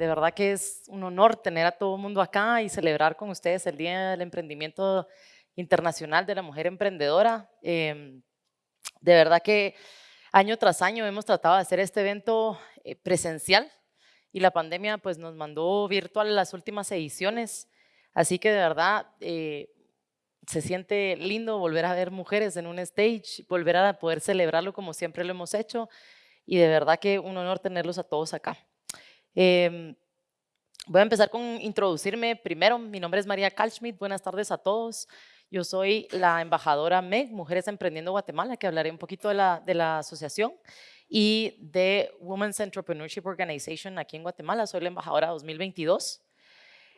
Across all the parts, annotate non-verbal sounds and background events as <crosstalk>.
De verdad que es un honor tener a todo el mundo acá y celebrar con ustedes el Día del Emprendimiento Internacional de la Mujer Emprendedora. Em, de verdad que año tras año hemos tratado de hacer este evento eh, presencial y la pandemia pues nos mandó virtual las últimas ediciones. Así que de verdad eh, se siente lindo volver a ver mujeres en un stage, volver a poder celebrarlo como siempre lo hemos hecho y de verdad que un honor tenerlos a todos acá. Em, voy a empezar con introducirme primero. Mi nombre es María Kalschmidt. Buenas tardes a todos. Yo soy la embajadora MEG, Mujeres Emprendiendo Guatemala, que hablaré un poquito de la, de la asociación y de Women's Entrepreneurship Organization aquí en Guatemala. Soy la embajadora 2022.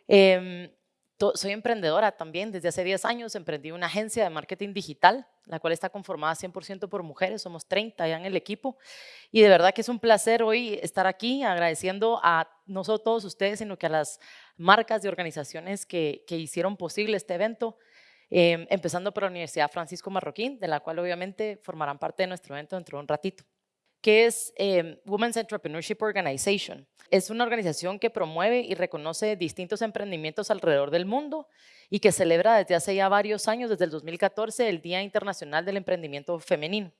Eh, soy emprendedora también, desde hace 10 años emprendí una agencia de marketing digital, la cual está conformada 100% por mujeres, somos 30 ya en el equipo y de verdad que es un placer hoy estar aquí agradeciendo a no solo todos ustedes, sino que a las marcas y organizaciones que, que hicieron posible este evento, eh, empezando por la Universidad Francisco Marroquín, de la cual obviamente formarán parte de nuestro evento dentro de un ratito que es eh, Women's Entrepreneurship Organization. Es una organización que promueve y reconoce distintos emprendimientos alrededor del mundo y que celebra desde hace ya varios años, desde el 2014, el Día Internacional del Emprendimiento Femenino.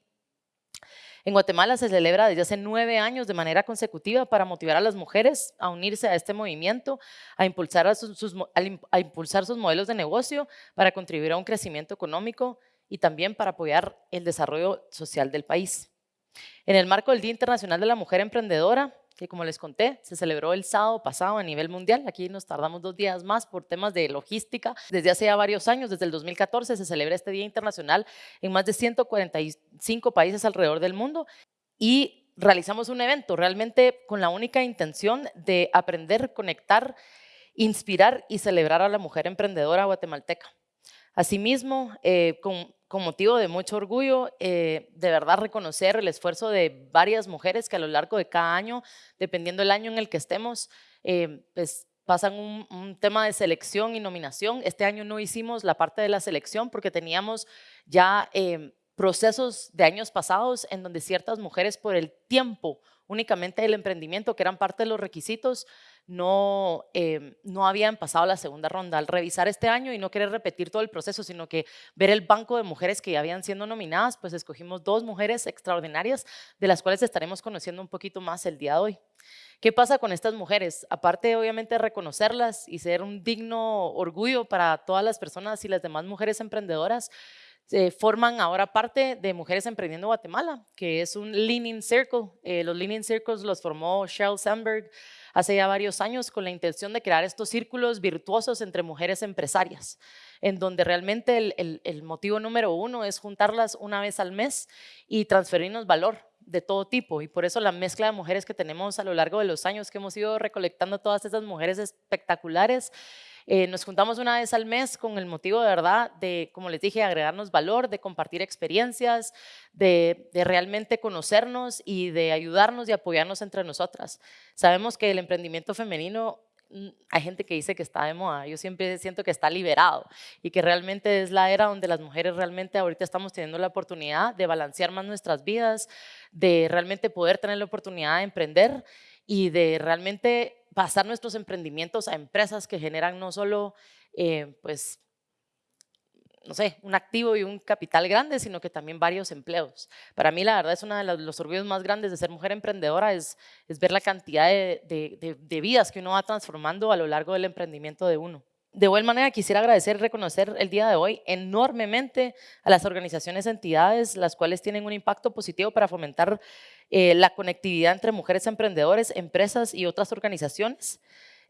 En Guatemala se celebra desde hace nueve años de manera consecutiva para motivar a las mujeres a unirse a este movimiento, a impulsar sus modelos de negocio para contribuir a un crecimiento económico y también para apoyar el desarrollo social del país. En el marco del Día Internacional de la Mujer Emprendedora, que como les conté, se celebró el sábado pasado a nivel mundial. Aquí nos tardamos dos días más por temas de logística. Desde hace ya varios años, desde el 2014, se celebra este Día Internacional en más de 145 países alrededor del mundo y realizamos un evento realmente con la única intención de aprender, conectar, inspirar y celebrar a la mujer emprendedora guatemalteca. Asimismo, eh, con con motivo de mucho orgullo, eh, de verdad reconocer el esfuerzo de varias mujeres que a lo largo de cada año, dependiendo del año en el que estemos, eh, pues pasan un, tema de selección y nominación. Este año no hicimos la parte de la selección porque teníamos ya eh, procesos de años pasados en donde ciertas mujeres por el tiempo únicamente del emprendimiento, que eran parte de los requisitos, no, eh, no habían pasado la segunda ronda. Al revisar este año y no querer repetir todo el proceso, sino que ver el banco de mujeres que ya habían siendo nominadas, pues escogimos dos mujeres extraordinarias, de las cuales estaremos conociendo un poquito más el día de hoy. ¿Qué pasa con estas mujeres? Aparte, obviamente, reconocerlas y ser un digno orgullo para todas las personas y las demás mujeres emprendedoras, forman ahora parte de Mujeres Emprendiendo Guatemala, que es un Leaning Circle. Eh, los Leaning Circles los formó Sheryl Sandberg hace ya varios años con la intención de crear estos círculos virtuosos entre mujeres empresarias, en donde realmente el, el motivo número uno es juntarlas una vez al mes y transferirnos valor de todo tipo y por eso la mezcla de mujeres que tenemos a lo largo de los años que hemos ido recolectando todas esas mujeres espectaculares eh, nos juntamos una vez al mes con el motivo de verdad de, como les dije, agregarnos valor, de compartir experiencias, de, realmente conocernos y de ayudarnos y apoyarnos entre nosotras. Sabemos que el emprendimiento femenino mm, hay gente que dice que está de moda, yo siempre siento que está liberado y que realmente es la era donde las mujeres realmente ahorita estamos teniendo la oportunidad de balancear más nuestras vidas, de realmente poder tener la oportunidad de emprender y de realmente pasar nuestros emprendimientos a empresas que generan no solo, eh, pues, no sé, un activo y un capital grande, sino que también varios empleos. Para mí, la verdad, es uno de los, orgullos más grandes de ser mujer emprendedora, es, es ver la cantidad de, de vidas que uno va transformando a lo largo del emprendimiento de uno. De igual manera, quisiera agradecer y reconocer el día de hoy enormemente a las organizaciones, entidades, las cuales tienen un impacto positivo para fomentar eh, la conectividad entre mujeres emprendedoras, empresas y otras organizaciones.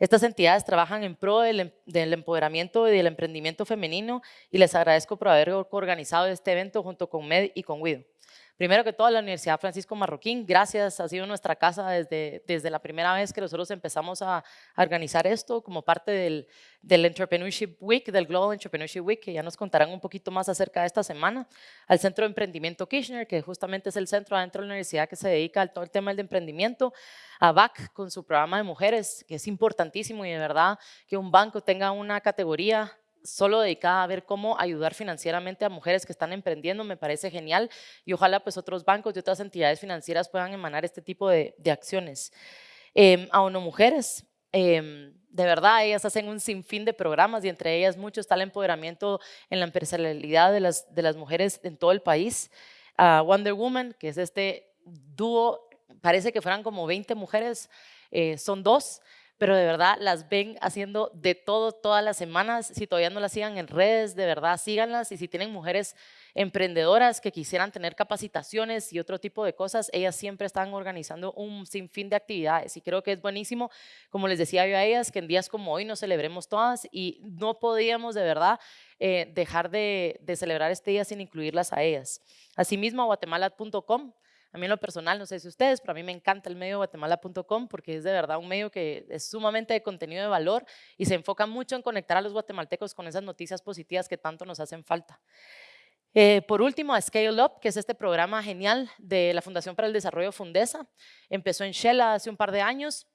Estas entidades trabajan en pro del, em, del, empoderamiento y del emprendimiento femenino y les agradezco por haber organizado este evento junto con MED y con WIDO. Primero que todo, la Universidad Francisco Marroquín, gracias, ha sido nuestra casa desde, desde la primera vez que nosotros empezamos a, organizar esto como parte del, del, Entrepreneurship Week, del Global Entrepreneurship Week, que ya nos contarán un poquito más acerca de esta semana, al Centro de Emprendimiento Kirchner, que justamente es el centro adentro de la universidad que se dedica al todo el tema del emprendimiento, a BAC con su programa de mujeres, que es importantísimo y de verdad que un banco tenga una categoría solo dedicada a ver cómo ayudar financieramente a mujeres que están emprendiendo, me parece genial y ojalá pues otros bancos y otras entidades financieras puedan emanar este tipo de, acciones. Eh, a ONU Mujeres, Em, de verdad, ellas hacen un sinfín de programas y entre ellas mucho está el empoderamiento en la empresarialidad de las, de las mujeres en todo el país. Wonder Woman, que es este dúo, parece que fueran como 20 mujeres, eh, son dos, pero de verdad las ven haciendo de todo todas las semanas. Si todavía no las sigan en redes, de verdad síganlas. Y si tienen mujeres emprendedoras que quisieran tener capacitaciones y otro tipo de cosas, ellas siempre están organizando un sinfín de actividades. Y creo que es buenísimo, como les decía yo a ellas, que en días como hoy nos celebremos todas y no podíamos de verdad eh, dejar de, de celebrar este día sin incluirlas a ellas. Asimismo, guatemala.com a mí en lo personal, no sé si ustedes, pero a mí me encanta el medio guatemala.com porque es de verdad un medio que es sumamente de contenido de valor y se enfoca mucho en conectar a los guatemaltecos con esas noticias positivas que tanto nos hacen falta. Eh, por último, a Scale Up, que es este programa genial de la Fundación para el Desarrollo Fundesa. Empezó en Shela hace un par de años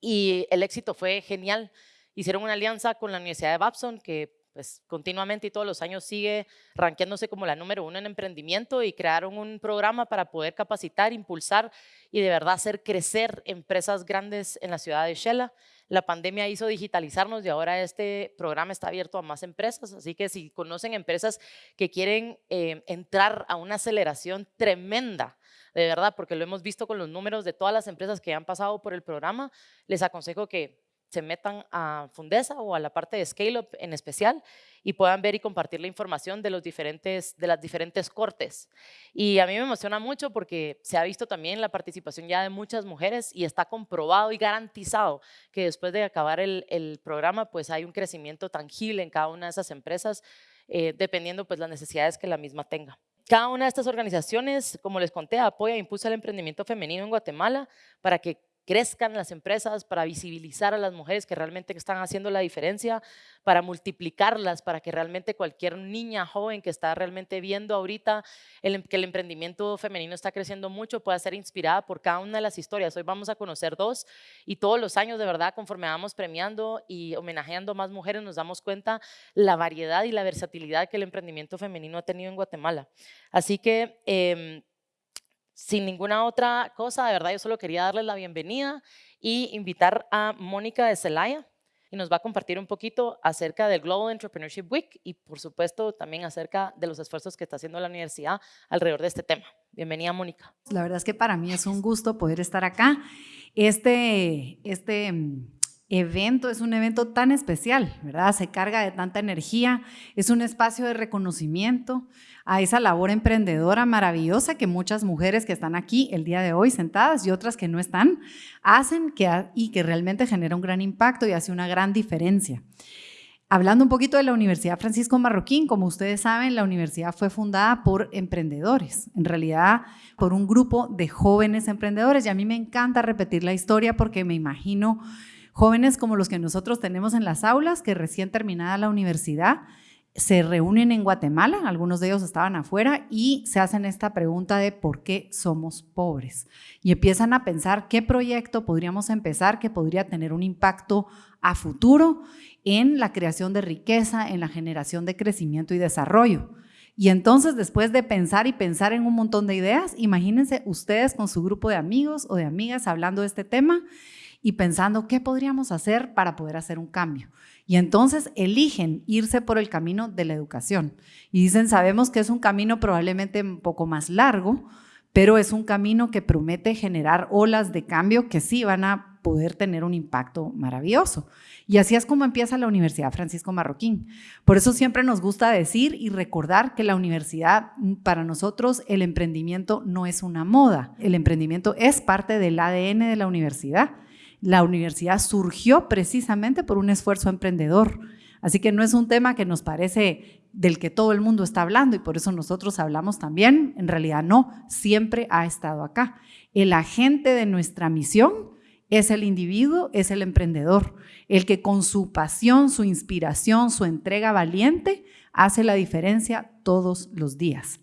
y el éxito fue genial. Hicieron una alianza con la Universidad de Babson, que pues continuamente y todos los años sigue ranqueándose como la número uno en emprendimiento y crearon un programa para poder capacitar, impulsar y de verdad hacer crecer empresas grandes en la ciudad de Shela. La pandemia hizo digitalizarnos y ahora este programa está abierto a más empresas, así que si conocen empresas que quieren eh, entrar a una aceleración tremenda, de verdad, porque lo hemos visto con los números de todas las empresas que han pasado por el programa, les aconsejo que se metan a Fundesa o a la parte de Scale Up en especial y puedan ver y compartir la información de, los diferentes, de las diferentes cortes. Y a mí me emociona mucho porque se ha visto también la participación ya de muchas mujeres y está comprobado y garantizado que después de acabar el, el programa pues hay un crecimiento tangible en cada una de esas empresas eh, dependiendo pues las necesidades que la misma tenga. Cada una de estas organizaciones, como les conté, apoya e impulsa el emprendimiento femenino en Guatemala para que crezcan las empresas, para visibilizar a las mujeres que realmente están haciendo la diferencia, para multiplicarlas, para que realmente cualquier niña joven que está realmente viendo ahorita el, em, que el emprendimiento femenino está creciendo mucho pueda ser inspirada por cada una de las historias. Hoy vamos a conocer dos y todos los años de verdad conforme vamos premiando y homenajeando más mujeres nos damos cuenta la variedad y la versatilidad que el emprendimiento femenino ha tenido en Guatemala. Así que... Eh, sin ninguna otra cosa, de verdad yo solo quería darles la bienvenida y invitar a Mónica de Celaya y nos va a compartir un poquito acerca del Global Entrepreneurship Week y por supuesto también acerca de los esfuerzos que está haciendo la universidad alrededor de este tema. Bienvenida Mónica. La verdad es que para mí es un gusto poder estar acá. Este, este evento es un evento tan especial, ¿verdad? Se carga de tanta energía, es un espacio de reconocimiento a esa labor emprendedora maravillosa que muchas mujeres que están aquí el día de hoy sentadas y otras que no están, hacen que, y que realmente genera un gran impacto y hace una gran diferencia. Hablando un poquito de la Universidad Francisco Marroquín, como ustedes saben, la universidad fue fundada por emprendedores, en realidad por un grupo de jóvenes emprendedores y a mí me encanta repetir la historia porque me imagino Jóvenes como los que nosotros tenemos en las aulas, que recién terminada la universidad, se reúnen en Guatemala, algunos de ellos estaban afuera, y se hacen esta pregunta de por qué somos pobres. Y empiezan a pensar qué proyecto podríamos empezar que podría tener un impacto a futuro en la creación de riqueza, en la generación de crecimiento y desarrollo. Y entonces, después de pensar y pensar en un montón de ideas, imagínense ustedes con su grupo de amigos o de amigas hablando de este tema y pensando qué podríamos hacer para poder hacer un cambio. Y entonces eligen irse por el camino de la educación. Y dicen, sabemos que es un camino probablemente un poco más largo, pero es un camino que promete generar olas de cambio que sí van a poder tener un impacto maravilloso. Y así es como empieza la Universidad Francisco Marroquín. Por eso siempre nos gusta decir y recordar que la universidad, para nosotros, el emprendimiento no es una moda. El emprendimiento es parte del ADN de la universidad la universidad surgió precisamente por un esfuerzo emprendedor. Así que no es un tema que nos parece del que todo el mundo está hablando y por eso nosotros hablamos también. En realidad no, siempre ha estado acá. El agente de nuestra misión es el individuo, es el emprendedor, el que con su pasión, su inspiración, su entrega valiente hace la diferencia todos los días.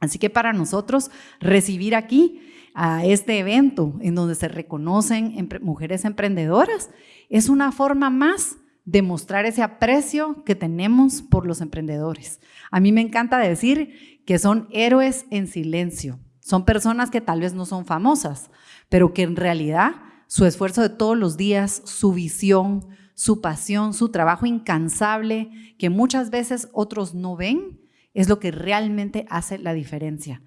Así que para nosotros recibir aquí a este evento en donde se reconocen mujeres emprendedoras, es una forma más de mostrar ese aprecio que tenemos por los emprendedores. A mí me encanta decir que son héroes en silencio. Son personas que tal vez no son famosas, pero que en realidad su esfuerzo de todos los días, su visión, su pasión, su trabajo incansable, que muchas veces otros no ven, es lo que realmente hace la diferencia.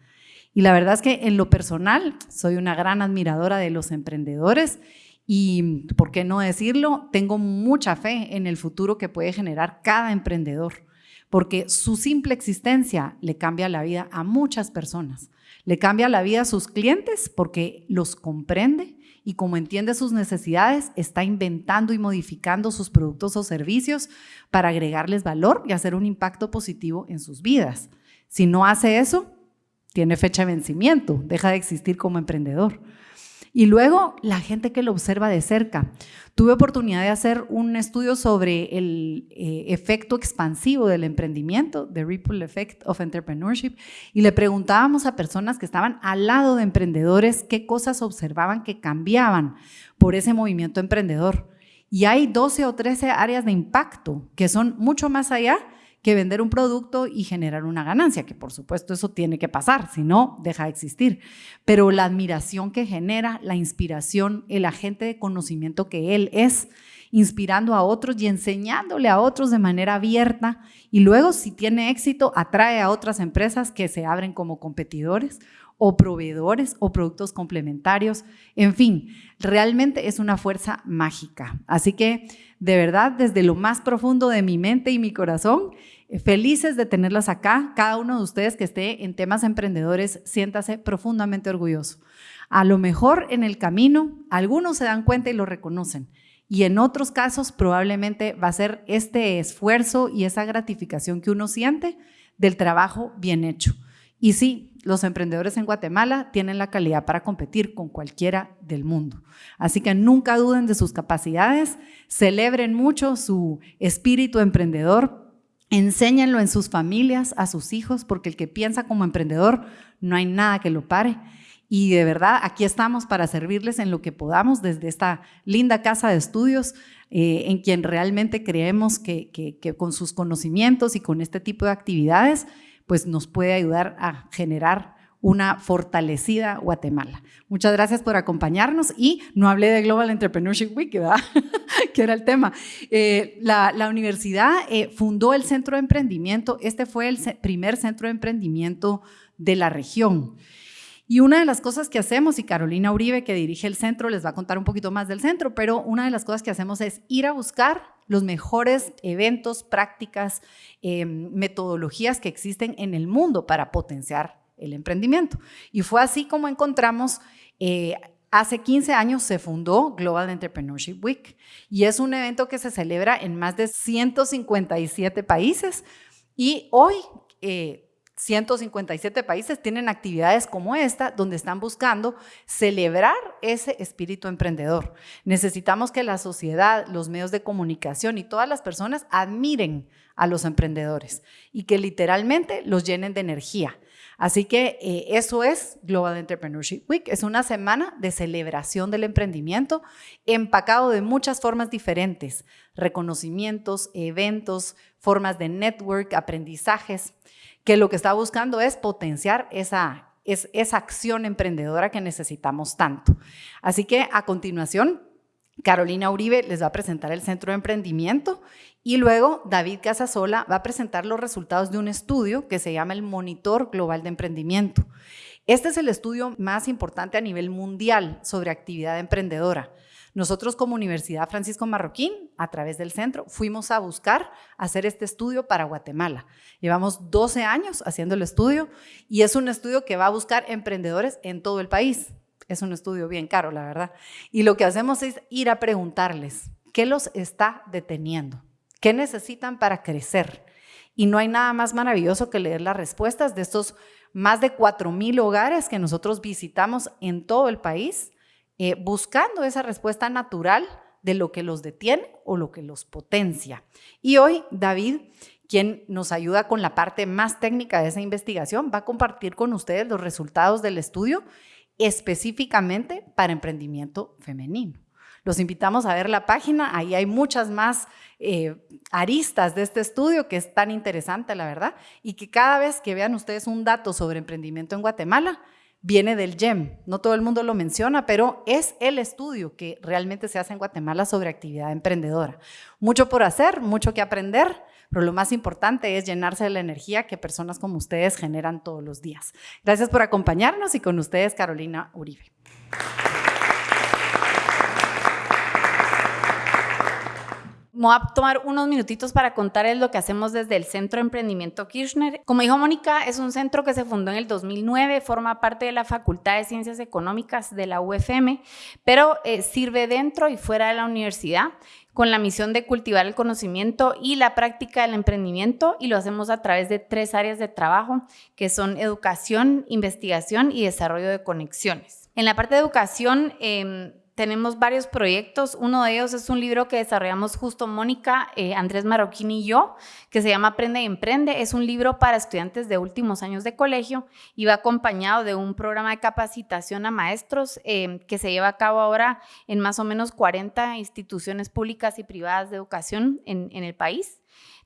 Y la verdad es que en lo personal soy una gran admiradora de los emprendedores y, ¿por qué no decirlo? Tengo mucha fe en el futuro que puede generar cada emprendedor, porque su simple existencia le cambia la vida a muchas personas. Le cambia la vida a sus clientes porque los comprende y como entiende sus necesidades, está inventando y modificando sus productos o servicios para agregarles valor y hacer un impacto positivo en sus vidas. Si no hace eso, tiene fecha de vencimiento, deja de existir como emprendedor. Y luego la gente que lo observa de cerca. Tuve oportunidad de hacer un estudio sobre el eh, efecto expansivo del emprendimiento, the ripple effect of entrepreneurship, y le preguntábamos a personas que estaban al lado de emprendedores qué cosas observaban que cambiaban por ese movimiento emprendedor. Y hay 12 o 13 áreas de impacto que son mucho más allá que vender un producto y generar una ganancia, que por supuesto eso tiene que pasar, si no, deja de existir. Pero la admiración que genera, la inspiración, el agente de conocimiento que él es, inspirando a otros y enseñándole a otros de manera abierta y luego si tiene éxito atrae a otras empresas que se abren como competidores o proveedores o productos complementarios. En fin, realmente es una fuerza mágica. Así que de verdad, desde lo más profundo de mi mente y mi corazón, eh, felices de tenerlas acá. Cada uno de ustedes que esté en temas emprendedores, siéntase profundamente orgulloso. A lo mejor en el camino, algunos se dan cuenta y lo reconocen. Y en otros casos probablemente va a ser este esfuerzo y esa gratificación que uno siente del trabajo bien hecho. Y sí, los emprendedores en Guatemala tienen la calidad para competir con cualquiera del mundo. Así que nunca duden de sus capacidades, celebren mucho su espíritu emprendedor, enséñenlo en sus familias, a sus hijos, porque el que piensa como emprendedor no hay nada que lo pare. Y de verdad, aquí estamos para servirles en lo que podamos desde esta linda casa de estudios, eh, en quien realmente creemos que con sus conocimientos y con este tipo de actividades, pues nos puede ayudar a generar una fortalecida Guatemala. Muchas gracias por acompañarnos y no hablé de Global Entrepreneurship Week, ¿verdad? <laughs> que era el tema. Eh, la, universidad eh, fundó el Centro de Emprendimiento, este fue el primer centro de emprendimiento de la región. Y una de las cosas que hacemos, y Carolina Uribe, que dirige el centro, les va a contar un poquito más del centro, pero una de las cosas que hacemos es ir a buscar los mejores eventos, prácticas, em, metodologías que existen en el mundo para potenciar el emprendimiento. Y fue así como encontramos, eh, hace 15 años se fundó Global Entrepreneurship Week y es un evento que se celebra en más de 157 países y hoy... Eh, 157 países tienen actividades como esta, donde están buscando celebrar ese espíritu emprendedor. Necesitamos que la sociedad, los medios de comunicación y todas las personas admiren a los emprendedores y que literalmente los llenen de energía. Así que eh, eso es Global Entrepreneurship Week. Es una semana de celebración del emprendimiento empacado de muchas formas diferentes, reconocimientos, eventos, formas de network, aprendizajes que lo que está buscando es potenciar esa, es, esa acción emprendedora que necesitamos tanto. Así que a continuación, Carolina Uribe les va a presentar el Centro de Emprendimiento y luego David Casasola va a presentar los resultados de un estudio que se llama el Monitor Global de Emprendimiento. Este es el estudio más importante a nivel mundial sobre actividad emprendedora. Nosotros como Universidad Francisco Marroquín, a través del centro, fuimos a buscar hacer este estudio para Guatemala. Llevamos 12 años haciendo el estudio y es un estudio que va a buscar emprendedores en todo el país. Es un estudio bien caro, la verdad. Y lo que hacemos es ir a preguntarles, ¿qué los está deteniendo? ¿Qué necesitan para crecer? Y no hay nada más maravilloso que leer las respuestas de estos más de 4.000 hogares que nosotros visitamos en todo el país eh, buscando esa respuesta natural de lo que los detiene o lo que los potencia. Y hoy David, quien nos ayuda con la parte más técnica de esa investigación, va a compartir con ustedes los resultados del estudio específicamente para emprendimiento femenino. Los invitamos a ver la página, ahí hay muchas más eh, aristas de este estudio que es tan interesante, la verdad, y que cada vez que vean ustedes un dato sobre emprendimiento en Guatemala, viene del GEM. No todo el mundo lo menciona, pero es el estudio que realmente se hace en Guatemala sobre actividad emprendedora. Mucho por hacer, mucho que aprender, pero lo más importante es llenarse de la energía que personas como ustedes generan todos los días. Gracias por acompañarnos y con ustedes Carolina Uribe. Voy a tomar unos minutitos para contarles lo que hacemos desde el Centro de Emprendimiento Kirchner. Como dijo Mónica, es un centro que se fundó en el 2009, forma parte de la Facultad de Ciencias Económicas de la UFM, pero eh, sirve dentro y fuera de la universidad con la misión de cultivar el conocimiento y la práctica del emprendimiento y lo hacemos a través de tres áreas de trabajo que son educación, investigación y desarrollo de conexiones. En la parte de educación, eh, tenemos varios proyectos. Uno de ellos es un libro que desarrollamos justo Mónica, eh, Andrés Marroquín y yo, que se llama Aprende y Emprende. Es un libro para estudiantes de últimos años de colegio y va acompañado de un programa de capacitación a maestros eh, que se lleva a cabo ahora en más o menos 40 instituciones públicas y privadas de educación en, en el país.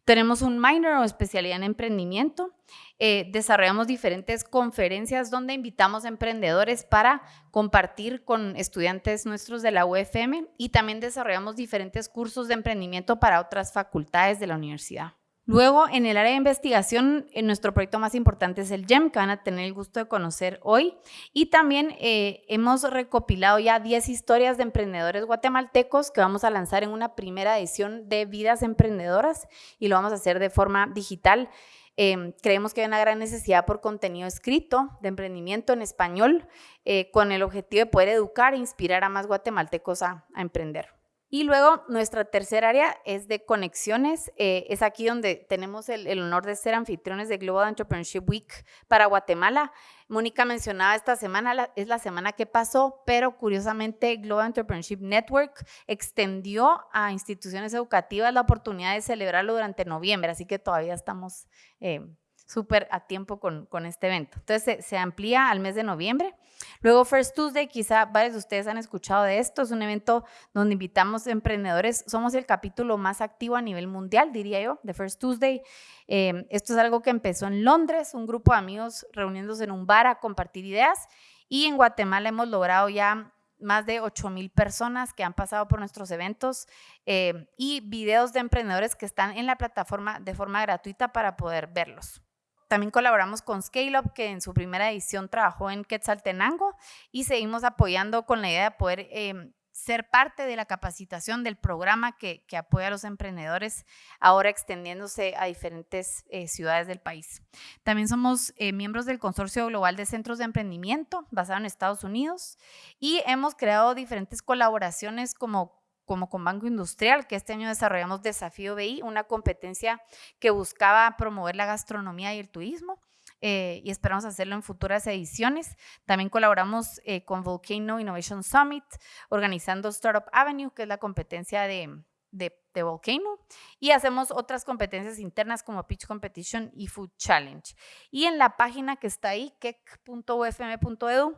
Tenemos un minor o especialidad en emprendimiento. Eh, desarrollamos diferentes conferencias donde invitamos a emprendedores para compartir con estudiantes nuestros de la UFM y también desarrollamos diferentes cursos de emprendimiento para otras facultades de la universidad. Luego, en el área de investigación, en nuestro proyecto más importante es el GEM, que van a tener el gusto de conocer hoy. Y también eh, hemos recopilado ya 10 historias de emprendedores guatemaltecos que vamos a lanzar en una primera edición de Vidas Emprendedoras y lo vamos a hacer de forma digital. Em, creemos que hay una gran necesidad por contenido escrito de emprendimiento en español eh, con el objetivo de poder educar e inspirar a más guatemaltecos a emprender. Y luego nuestra tercera área es de conexiones. Eh, es aquí donde tenemos el, honor de ser anfitriones de Global Entrepreneurship Week para Guatemala. Mónica mencionaba esta semana, es la semana que pasó, pero curiosamente Global Entrepreneurship Network extendió a instituciones educativas la oportunidad de celebrarlo durante noviembre, así que todavía estamos... Eh, súper a tiempo con, con, este evento. Entonces se, amplía al mes de noviembre. Luego First Tuesday, quizá varios de ustedes han escuchado de esto, es un evento donde invitamos emprendedores, somos el capítulo más activo a nivel mundial, diría yo, de First Tuesday. Eh, esto es algo que empezó en Londres, un grupo de amigos reuniéndose en un bar a compartir ideas y en Guatemala hemos logrado ya más de 8 mil personas que han pasado por nuestros eventos eh, y videos de emprendedores que están en la plataforma de forma gratuita para poder verlos. También colaboramos con ScaleUp, que en su primera edición trabajó en Quetzaltenango y seguimos apoyando con la idea de poder em, ser parte de la capacitación del programa que, apoya a los emprendedores, ahora extendiéndose a diferentes eh, ciudades del país. También somos eh, miembros del Consorcio Global de Centros de Emprendimiento, basado en Estados Unidos, y hemos creado diferentes colaboraciones como como con Banco Industrial, que este año desarrollamos Desafío BI, una competencia que buscaba promover la gastronomía y el turismo. Eh, y esperamos hacerlo en futuras ediciones. También colaboramos eh, con Volcano Innovation Summit, organizando Startup Avenue, que es la competencia de, de, de, Volcano, y hacemos otras competencias internas como Pitch Competition y Food Challenge. Y en la página que está ahí, kek.ufm.edu,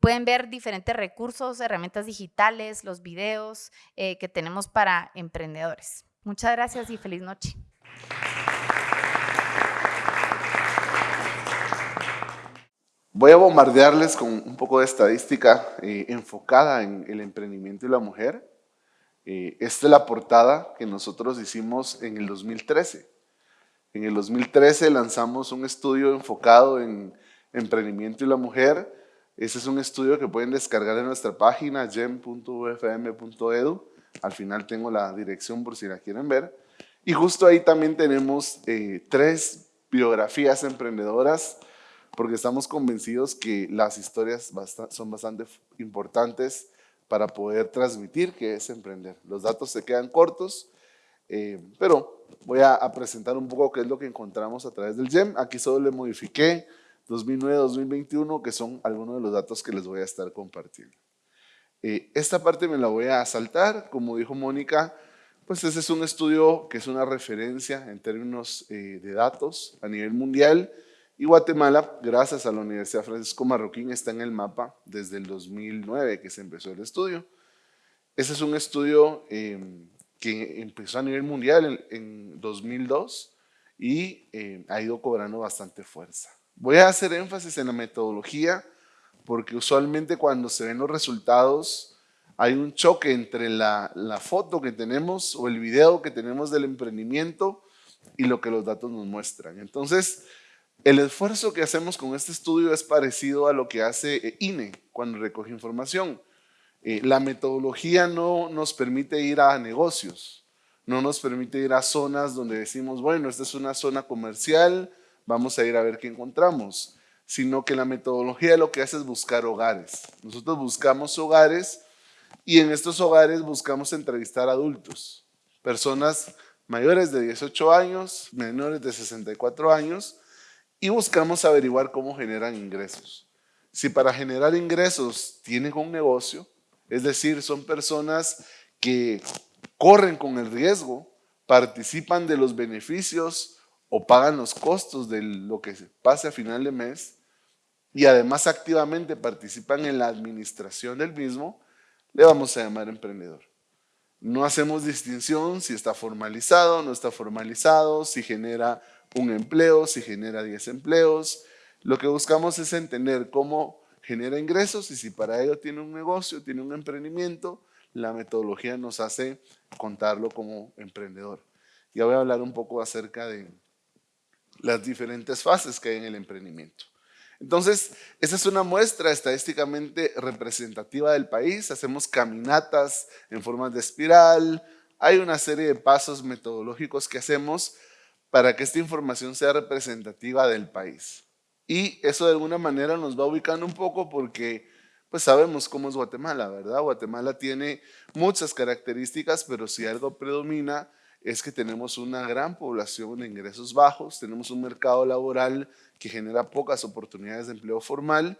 Pueden ver diferentes recursos, herramientas digitales, los videos eh, que tenemos para emprendedores. Muchas gracias y feliz noche. Voy a bombardearles con un poco de estadística eh, enfocada en el emprendimiento y la mujer. Eh, esta es la portada que nosotros hicimos en el 2013. En el 2013 lanzamos un estudio enfocado en emprendimiento y la mujer ese es un estudio que pueden descargar en nuestra página gem.ufm.edu. Al final tengo la dirección por si la quieren ver. Y justo ahí también tenemos eh, tres biografías emprendedoras porque estamos convencidos que las historias son bastante importantes para poder transmitir qué es emprender. Los datos se quedan cortos, eh, pero voy a, a, presentar un poco qué es lo que encontramos a través del GEM. Aquí solo le modifiqué 2009-2021, que son algunos de los datos que les voy a estar compartiendo. Eh, esta parte me la voy a saltar, como dijo Mónica, pues ese es un estudio que es una referencia en términos eh, de datos a nivel mundial y Guatemala, gracias a la Universidad Francisco Marroquín, está en el mapa desde el 2009 que se empezó el estudio. Ese es un estudio em, que empezó a nivel mundial en, 2002 y em, ha ido cobrando bastante fuerza. Voy a hacer énfasis en la metodología porque usualmente cuando se ven los resultados hay un choque entre la, la foto que tenemos o el video que tenemos del emprendimiento y lo que los datos nos muestran. Entonces, el esfuerzo que hacemos con este estudio es parecido a lo que hace INE cuando recoge información. Eh, la metodología no nos permite ir a negocios, no nos permite ir a zonas donde decimos, bueno, esta es una zona comercial, vamos a ir a ver qué encontramos, sino que la metodología lo que hace es buscar hogares. Nosotros buscamos hogares y en estos hogares buscamos entrevistar adultos, personas mayores de 18 años, menores de 64 años, y buscamos averiguar cómo generan ingresos. Si para generar ingresos tienen un negocio, es decir, son personas que corren con el riesgo, participan de los beneficios o pagan los costos de lo que pase a final de mes y además activamente participan en la administración del mismo, le vamos a llamar emprendedor. No hacemos distinción si está formalizado, no está formalizado, si genera un empleo, si genera 10 empleos. Lo que buscamos es entender cómo genera ingresos y si para ello tiene un negocio, tiene un emprendimiento, la metodología nos hace contarlo como emprendedor. Ya voy a hablar un poco acerca de las diferentes fases que hay en el emprendimiento. Entonces, esa es una muestra estadísticamente representativa del país. Hacemos caminatas en forma de espiral. Hay una serie de pasos metodológicos que hacemos para que esta información sea representativa del país. Y eso de alguna manera nos va ubicando un poco porque pues sabemos cómo es Guatemala, ¿verdad? Guatemala tiene muchas características, pero si algo predomina es que tenemos una gran población de ingresos bajos, tenemos un mercado laboral que genera pocas oportunidades de empleo formal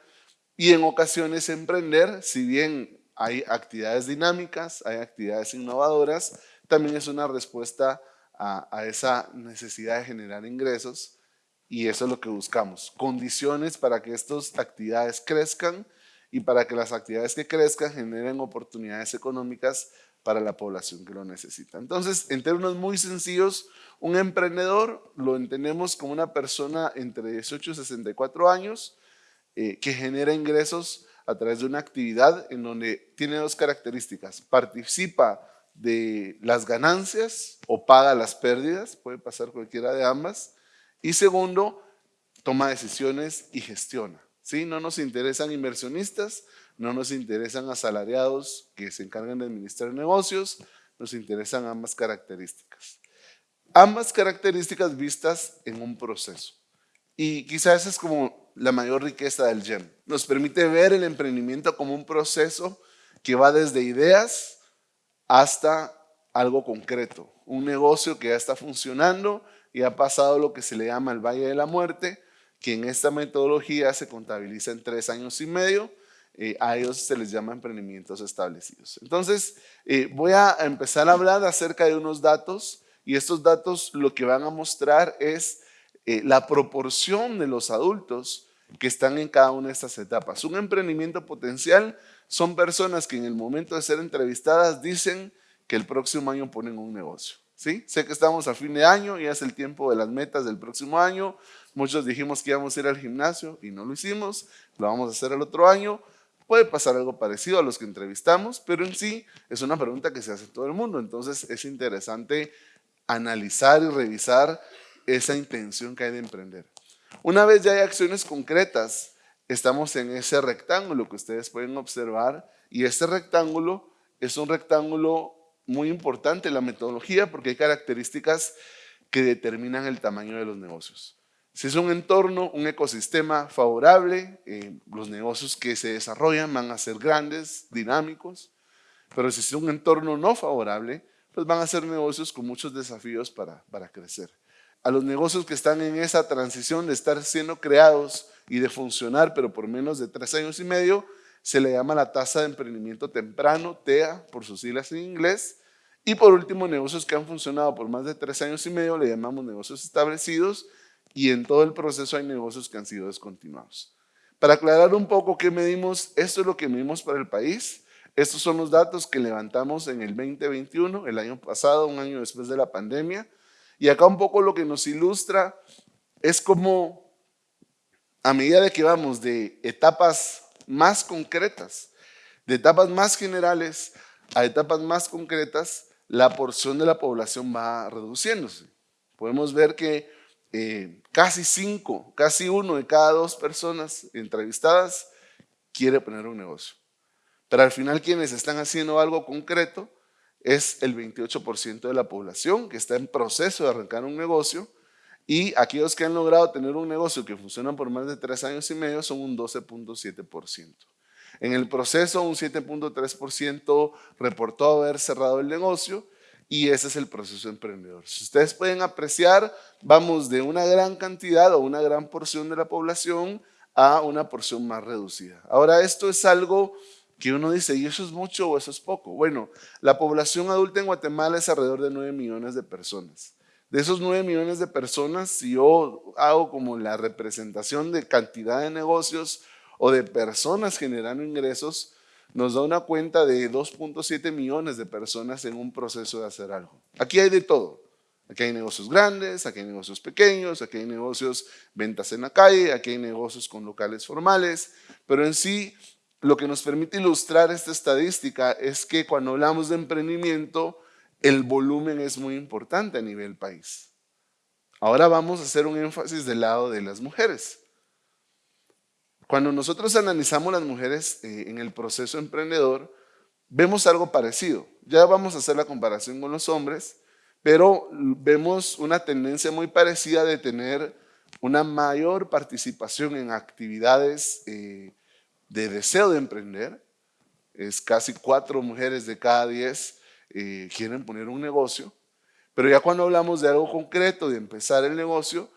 y en ocasiones emprender, si bien hay actividades dinámicas, hay actividades innovadoras, también es una respuesta a, esa necesidad de generar ingresos y eso es lo que buscamos, condiciones para que estas actividades crezcan y para que las actividades que crezcan generen oportunidades económicas para la población que lo necesita. Entonces, en términos muy sencillos, un emprendedor lo entendemos como una persona entre 18 y 64 años eh, que genera ingresos a través de una actividad en donde tiene dos características. Participa de las ganancias o paga las pérdidas, puede pasar cualquiera de ambas. Y segundo, toma decisiones y gestiona. ¿sí? No nos interesan inversionistas, no nos interesan asalariados que se encargan de administrar negocios, nos interesan ambas características. Ambas características vistas en un proceso. Y quizás esa es como la mayor riqueza del GEM. Nos permite ver el emprendimiento como un proceso que va desde ideas hasta algo concreto. Un negocio que ya está funcionando y ha pasado lo que se le llama el Valle de la Muerte, que en esta metodología se contabiliza en tres años y medio eh, a ellos se les llama emprendimientos establecidos. Entonces, eh, voy a empezar a hablar acerca de unos datos y estos datos lo que van a mostrar es eh, la proporción de los adultos que están en cada una de estas etapas. Un emprendimiento potencial son personas que en el momento de ser entrevistadas dicen que el próximo año ponen un negocio. ¿sí? Sé que estamos a fin de año y es el tiempo de las metas del próximo año. Muchos dijimos que íbamos a ir al gimnasio y no lo hicimos, lo vamos a hacer el otro año. Puede pasar algo parecido a los que entrevistamos, pero en sí es una pregunta que se hace todo el mundo. Entonces es interesante analizar y revisar esa intención que hay de emprender. Una vez ya hay acciones concretas, estamos en ese rectángulo que ustedes pueden observar y este rectángulo es un rectángulo muy importante en la metodología porque hay características que determinan el tamaño de los negocios. Si es un entorno, un ecosistema favorable, eh, los negocios que se desarrollan van a ser grandes, dinámicos, pero si es un entorno no favorable, pues van a ser negocios con muchos desafíos para, para crecer. A los negocios que están en esa transición de estar siendo creados y de funcionar, pero por menos de tres años y medio, se le llama la tasa de emprendimiento temprano, TEA, por sus siglas en inglés. Y por último, negocios que han funcionado por más de tres años y medio, le llamamos negocios establecidos, y en todo el proceso hay negocios que han sido descontinuados. Para aclarar un poco qué medimos, esto es lo que medimos para el país. Estos son los datos que levantamos en el 2021, el año pasado, un año después de la pandemia. Y acá un poco lo que nos ilustra es como a medida de que vamos de etapas más concretas. De etapas más generales a etapas más concretas, la porción de la población va reduciéndose. Podemos ver que eh, casi cinco, casi uno de cada dos personas entrevistadas quiere poner un negocio. Pero al final quienes están haciendo algo concreto es el 28% de la población que está en proceso de arrancar un negocio y aquellos que han logrado tener un negocio que funciona por más de tres años y medio son un 12.7%. En el proceso, un 7.3% reportó haber cerrado el negocio y ese es el proceso emprendedor. Si ustedes pueden apreciar, vamos de una gran cantidad o una gran porción de la población a una porción más reducida. Ahora, esto es algo que uno dice, ¿y eso es mucho o eso es poco? Bueno, la población adulta en Guatemala es alrededor de 9 millones de personas. De esos 9 millones de personas, si yo hago como la representación de cantidad de negocios o de personas generando ingresos, nos da una cuenta de 2.7 millones de personas en un proceso de hacer algo. Aquí hay de todo. Aquí hay negocios grandes, aquí hay negocios pequeños, aquí hay negocios ventas en la calle, aquí hay negocios con locales formales, pero en sí lo que nos permite ilustrar esta estadística es que cuando hablamos de emprendimiento, el volumen es muy importante a nivel país. Ahora vamos a hacer un énfasis del lado de las mujeres. Cuando nosotros analizamos las mujeres eh, en el proceso emprendedor, vemos algo parecido. Ya vamos a hacer la comparación con los hombres, pero vemos una tendencia muy parecida de tener una mayor participación en actividades eh, de deseo de emprender. Es casi cuatro mujeres de cada diez eh, quieren poner un negocio, pero ya cuando hablamos de algo concreto, de empezar el negocio,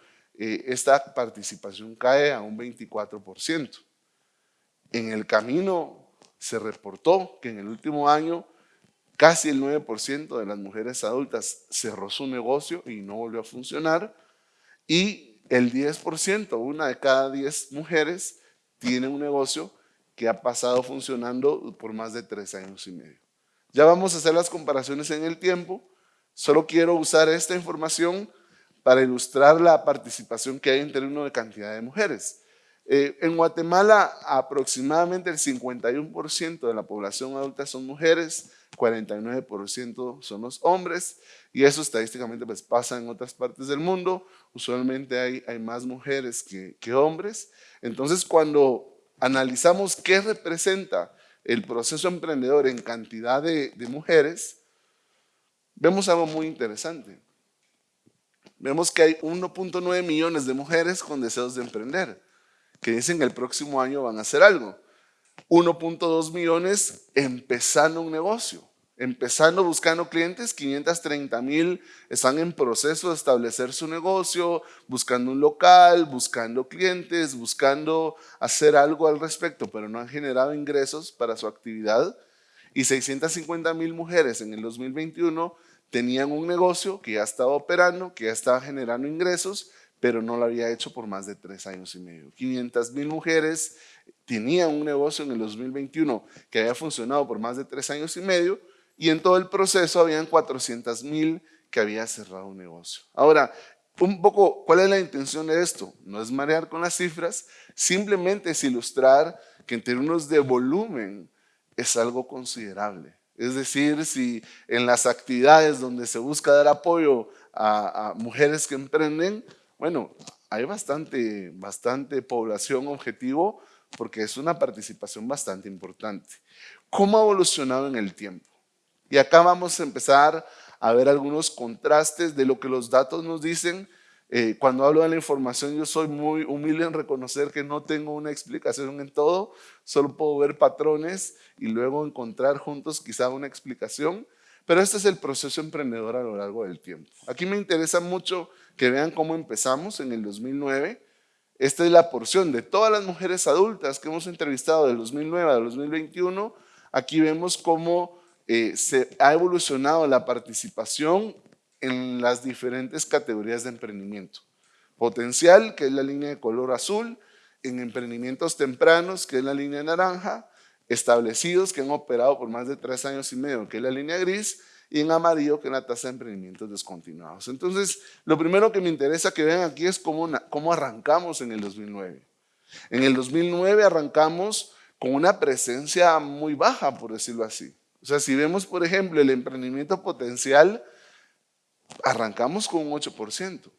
eh, esta participación cae a un 24%. En el camino se reportó que en el último año casi el 9% de las mujeres adultas cerró su negocio y no volvió a funcionar y el 10%, una de cada 10 mujeres, tiene un negocio que ha pasado funcionando por más de tres años y medio. Ya vamos a hacer las comparaciones en el tiempo, solo quiero usar esta información para ilustrar la participación que hay en términos de cantidad de mujeres. Eh, en Guatemala aproximadamente el 51% de la población adulta son mujeres, 49% son los hombres y eso estadísticamente pues pasa en otras partes del mundo, usualmente hay, hay más mujeres que, hombres. Entonces cuando analizamos qué representa el proceso emprendedor en cantidad de mujeres, vemos algo muy interesante vemos que hay 1.9 millones de mujeres con deseos de emprender, que dicen que el próximo año van a hacer algo. 1.2 millones empezando un negocio, empezando buscando clientes, 530 mil están en proceso de establecer su negocio, buscando un local, buscando clientes, buscando hacer algo al respecto, pero no han generado ingresos para su actividad. Y 650 mil mujeres en el 2021 tenían un negocio que ya estaba operando, que ya estaba generando ingresos, pero no lo había hecho por más de tres años y medio. 500 mil mujeres tenían un negocio en el 2021 que había funcionado por más de tres años y medio y en todo el proceso habían 400 mil que había cerrado un negocio. Ahora, un poco, ¿cuál es la intención de esto? No es marear con las cifras, simplemente es ilustrar que en términos de volumen es algo considerable. Es decir, si en las actividades donde se busca dar apoyo a, mujeres que emprenden, bueno, hay bastante, bastante población objetivo porque es una participación bastante importante. ¿Cómo ha evolucionado en el tiempo? Y acá vamos a empezar a ver algunos contrastes de lo que los datos nos dicen eh, cuando hablo de la información, yo soy muy humilde en reconocer que no tengo una explicación en todo, solo puedo ver patrones y luego encontrar juntos quizá una explicación, pero este es el proceso emprendedor a lo largo del tiempo. Aquí me interesa mucho que vean cómo empezamos en el 2009. Esta es la porción de todas las mujeres adultas que hemos entrevistado del 2009 al 2021. Aquí vemos cómo eh, se ha evolucionado la participación en las diferentes categorías de emprendimiento. Potencial, que es la línea de color azul, en emprendimientos tempranos, que es la línea naranja, establecidos, que han operado por más de tres años y medio, que es la línea gris, y en amarillo, que es la tasa de emprendimientos descontinuados. Entonces, lo primero que me interesa que vean aquí es cómo, cómo arrancamos en el 2009. En el 2009 arrancamos con una presencia muy baja, por decirlo así. O sea, si vemos, por ejemplo, el emprendimiento potencial, arrancamos con un 8%.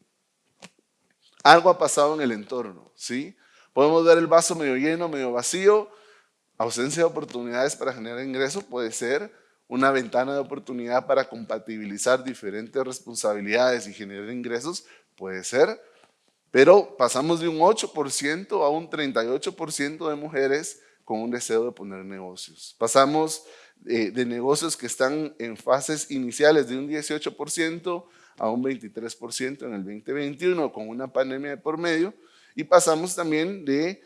Algo ha pasado en el entorno, ¿sí? Podemos ver el vaso medio lleno, medio vacío. Ausencia de oportunidades para generar ingresos puede ser una ventana de oportunidad para compatibilizar diferentes responsabilidades y generar ingresos, puede ser. Pero pasamos de un 8% a un 38% de mujeres con un deseo de poner negocios. Pasamos eh, de negocios que están en fases iniciales de un 18% a un 23% en el 2021 con una pandemia de por medio y pasamos también de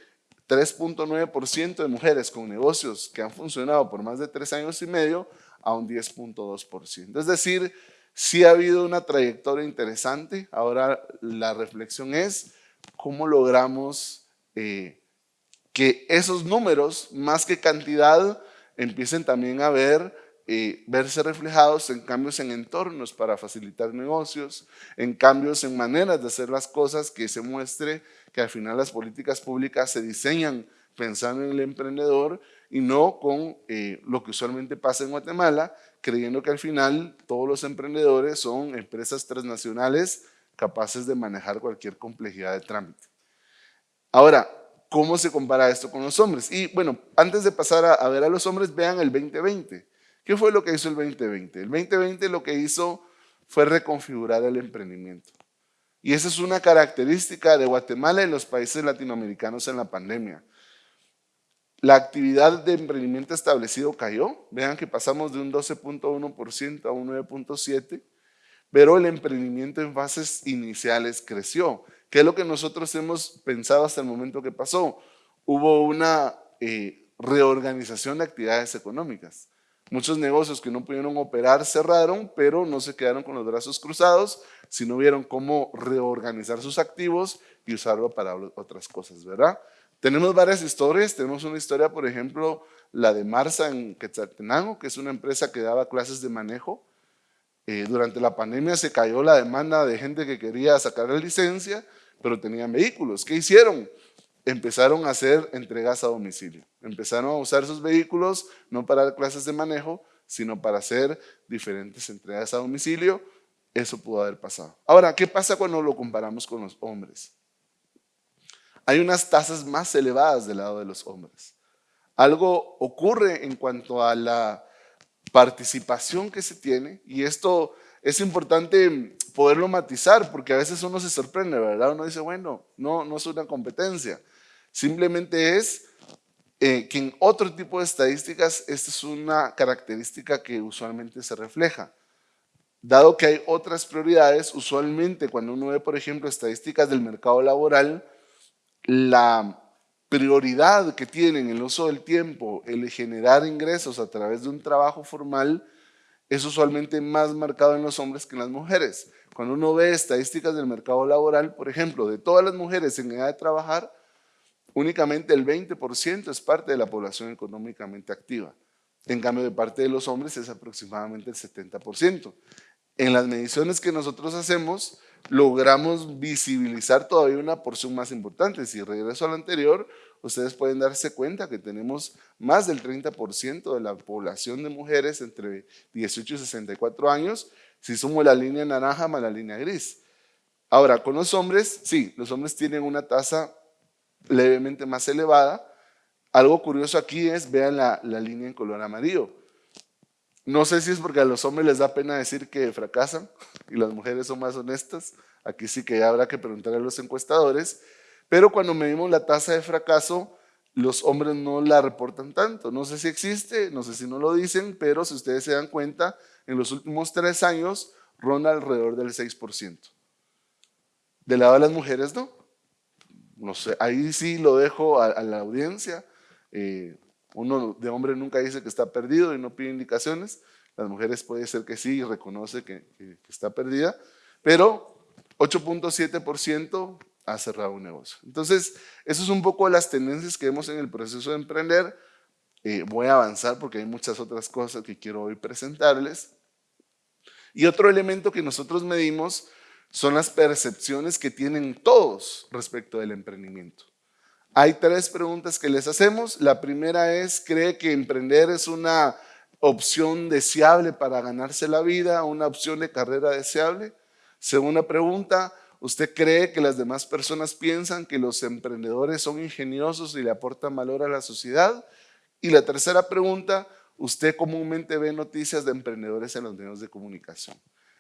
3.9% de mujeres con negocios que han funcionado por más de tres años y medio a un 10.2%. Es decir, sí ha habido una trayectoria interesante. Ahora la reflexión es cómo logramos eh, que esos números, más que cantidad, empiecen también a ver eh, verse reflejados en cambios en entornos para facilitar negocios, en cambios en maneras de hacer las cosas, que se muestre que al final las políticas públicas se diseñan pensando en el emprendedor y no con eh, lo que usualmente pasa en Guatemala, creyendo que al final todos los emprendedores son empresas transnacionales capaces de manejar cualquier complejidad de trámite. Ahora, ¿cómo se compara esto con los hombres? Y bueno, antes de pasar a, ver a los hombres, vean el 2020. ¿Qué fue lo que hizo el 2020? El 2020 lo que hizo fue reconfigurar el emprendimiento. Y esa es una característica de Guatemala y los países latinoamericanos en la pandemia. La actividad de emprendimiento establecido cayó. Vean que pasamos de un 12.1% a un 9.7%, pero el emprendimiento en fases iniciales creció. ¿Qué es lo que nosotros hemos pensado hasta el momento que pasó? Hubo una eh, reorganización de actividades económicas. Muchos negocios que no pudieron operar cerraron, pero no se quedaron con los brazos cruzados, sino vieron cómo reorganizar sus activos y usarlo para otras cosas, ¿verdad? Tenemos varias historias, tenemos una historia, por ejemplo, la de Marsa en Quetzaltenango, que es una empresa que daba clases de manejo. Eh, durante la pandemia se cayó la demanda de gente que quería sacar la licencia, pero tenían vehículos. ¿Qué hicieron? empezaron a hacer entregas a domicilio. Empezaron a usar sus vehículos no para clases de manejo, sino para hacer diferentes entregas a domicilio. Eso pudo haber pasado. Ahora, ¿qué pasa cuando lo comparamos con los hombres? Hay unas tasas más elevadas del lado de los hombres. Algo ocurre en cuanto a la participación que se tiene y esto es importante poderlo matizar porque a veces uno se sorprende, ¿verdad? Uno dice, bueno, no, no es una competencia. Simplemente es eh, que en otro tipo de estadísticas esta es una característica que usualmente se refleja. Dado que hay otras prioridades, usualmente cuando uno ve, por ejemplo, estadísticas del mercado laboral, la prioridad que tienen el uso del tiempo, el generar ingresos a través de un trabajo formal, es usualmente más marcado en los hombres que en las mujeres. Cuando uno ve estadísticas del mercado laboral, por ejemplo, de todas las mujeres en edad de trabajar, únicamente el 20% es parte de la población económicamente activa. En cambio, de parte de los hombres es aproximadamente el 70%. En las mediciones que nosotros hacemos, logramos visibilizar todavía una porción más importante. Si regreso al anterior, ustedes pueden darse cuenta que tenemos más del 30% de la población de mujeres entre 18 y 64 años, si sumo la línea naranja más la línea gris. Ahora, con los hombres, sí, los hombres tienen una tasa levemente más elevada. Algo curioso aquí es, vean la, línea en color amarillo. No sé si es porque a los hombres les da pena decir que fracasan y las mujeres son más honestas. Aquí sí que habrá que preguntar a los encuestadores. Pero cuando medimos la tasa de fracaso, los hombres no la reportan tanto. No sé si existe, no sé si no lo dicen, pero si ustedes se dan cuenta, en los últimos tres años ronda alrededor del 6%. Del lado de las mujeres no no sé, ahí sí lo dejo a, la audiencia. Eh, uno de hombre nunca dice que está perdido y no pide indicaciones. Las mujeres puede ser que sí y reconoce que, está perdida, pero 8.7% ha cerrado un negocio. Entonces, eso es un poco las tendencias que vemos en el proceso de emprender. Eh, voy a avanzar porque hay muchas otras cosas que quiero hoy presentarles. Y otro elemento que nosotros medimos son las percepciones que tienen todos respecto del emprendimiento. Hay tres preguntas que les hacemos. La primera es, ¿cree que emprender es una opción deseable para ganarse la vida, una opción de carrera deseable? Segunda pregunta, ¿usted cree que las demás personas piensan que los emprendedores son ingeniosos y le aportan valor a la sociedad? Y la tercera pregunta, ¿usted comúnmente ve noticias de emprendedores en los medios de comunicación?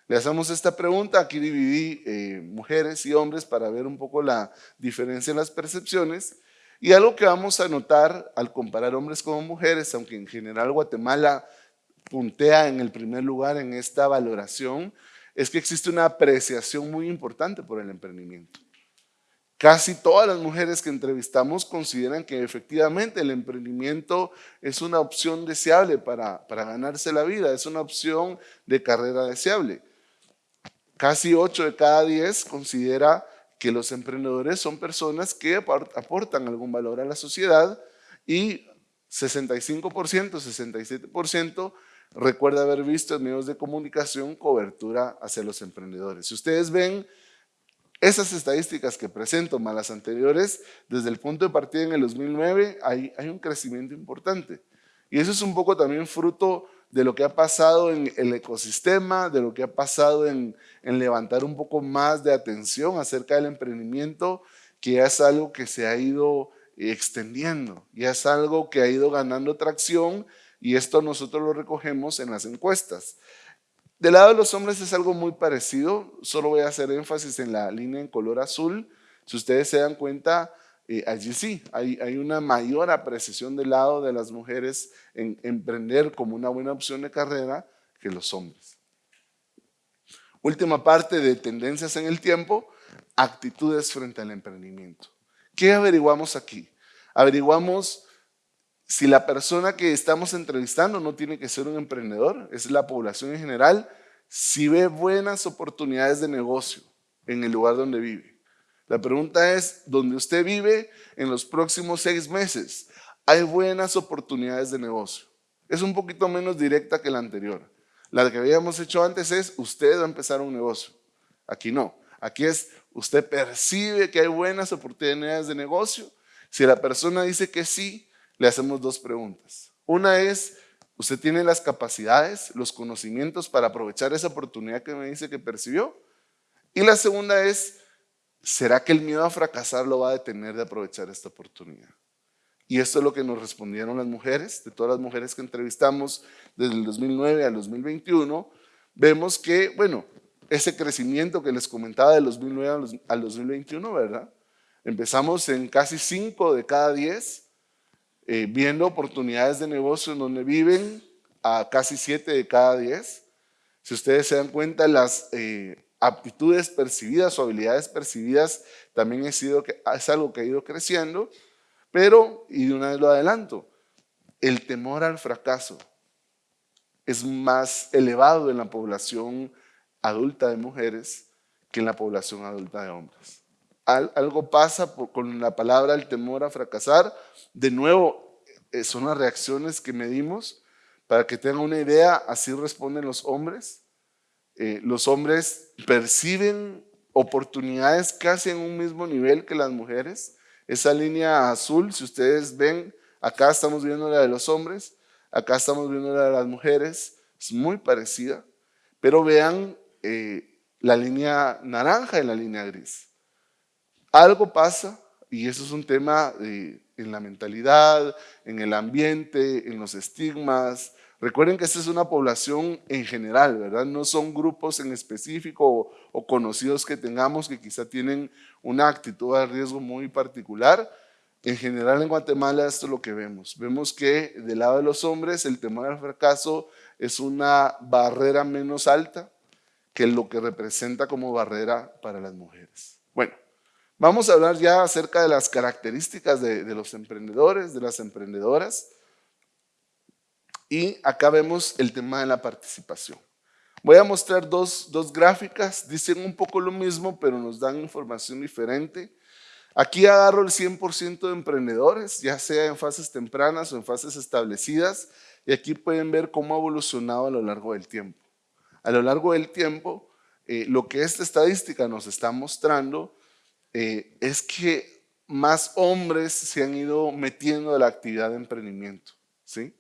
Le hacemos esta pregunta, aquí dividí eh, mujeres y hombres para ver un poco la diferencia en las percepciones y algo que vamos a notar al comparar hombres con mujeres, aunque en general Guatemala puntea en el primer lugar en esta valoración, es que existe una apreciación muy importante por el emprendimiento. Casi todas las mujeres que entrevistamos consideran que efectivamente el emprendimiento es una opción deseable para, para ganarse la vida, es una opción de carrera deseable. Casi 8 de cada 10 considera que los emprendedores son personas que aportan algún valor a la sociedad y 65%, 67% recuerda haber visto en medios de comunicación cobertura hacia los emprendedores. Si ustedes ven esas estadísticas que presento más las anteriores, desde el punto de partida en el 2009 hay, hay un crecimiento importante. Y eso es un poco también fruto de lo que ha pasado en el ecosistema, de lo que ha pasado en, levantar un poco más de atención acerca del emprendimiento, que ya es algo que se ha ido extendiendo, ya es algo que ha ido ganando tracción y esto nosotros lo recogemos en las encuestas. Del lado de los hombres es algo muy parecido, solo voy a hacer énfasis en la línea en color azul. Si ustedes se dan cuenta, eh, allí sí, hay, hay, una mayor apreciación del lado de las mujeres en emprender como una buena opción de carrera que los hombres. Última parte de tendencias en el tiempo, actitudes frente al emprendimiento. ¿Qué averiguamos aquí? Averiguamos si la persona que estamos entrevistando no tiene que ser un emprendedor, es la población en general, si ve buenas oportunidades de negocio en el lugar donde vive. La pregunta es, ¿dónde usted vive en los próximos seis meses? ¿Hay buenas oportunidades de negocio? Es un poquito menos directa que la anterior. La que habíamos hecho antes es, usted va a empezar un negocio. Aquí no. Aquí es, usted percibe que hay buenas oportunidades de negocio. Si la persona dice que sí, le hacemos dos preguntas. Una es, ¿usted tiene las capacidades, los conocimientos para aprovechar esa oportunidad que me dice que percibió? Y la segunda es, ¿será que el miedo a fracasar lo va a detener de aprovechar esta oportunidad? Y esto es lo que nos respondieron las mujeres, de todas las mujeres que entrevistamos desde el 2009 al 2021, vemos que, bueno, ese crecimiento que les comentaba del 2009 al 2021, ¿verdad? Empezamos en casi 5 de cada 10, eh, viendo oportunidades de negocio en donde viven a casi 7 de cada 10. Si ustedes se dan cuenta, las eh, aptitudes percibidas o habilidades percibidas también es, sido, es algo que ha ido creciendo, pero, y de una vez lo adelanto, el temor al fracaso es más elevado en la población adulta de mujeres que en la población adulta de hombres. algo pasa con la palabra el temor a fracasar. De nuevo, eh, son las reacciones que medimos. Para que tengan una idea, así responden los hombres. Eh, los hombres perciben oportunidades casi en un mismo nivel que las mujeres. Esa línea azul, si ustedes ven, acá estamos viendo la de los hombres, acá estamos viendo la de las mujeres, es muy parecida, pero vean eh, la línea naranja y la línea gris. Algo pasa, y eso es un tema en la mentalidad, en el ambiente, en los estigmas, Recuerden que esta es una población en general, ¿verdad? No son grupos en específico o, conocidos que tengamos que quizá tienen una actitud de riesgo muy particular. En general en Guatemala esto es lo que vemos. Vemos que del lado de los hombres el temor al fracaso es una barrera menos alta que lo que representa como barrera para las mujeres. Bueno, vamos a hablar ya acerca de las características de, de los emprendedores, de las emprendedoras. Y acá vemos el tema de la participación. Voy a mostrar dos, dos gráficas, dicen un poco lo mismo, pero nos dan información diferente. Aquí agarro el 100% de emprendedores, ya sea en fases tempranas o en fases establecidas, y aquí pueden ver cómo ha evolucionado a lo largo del tiempo. A lo largo del tiempo, eh, lo que esta estadística nos está mostrando eh, es que más hombres se han ido metiendo a la actividad de emprendimiento. ¿sí?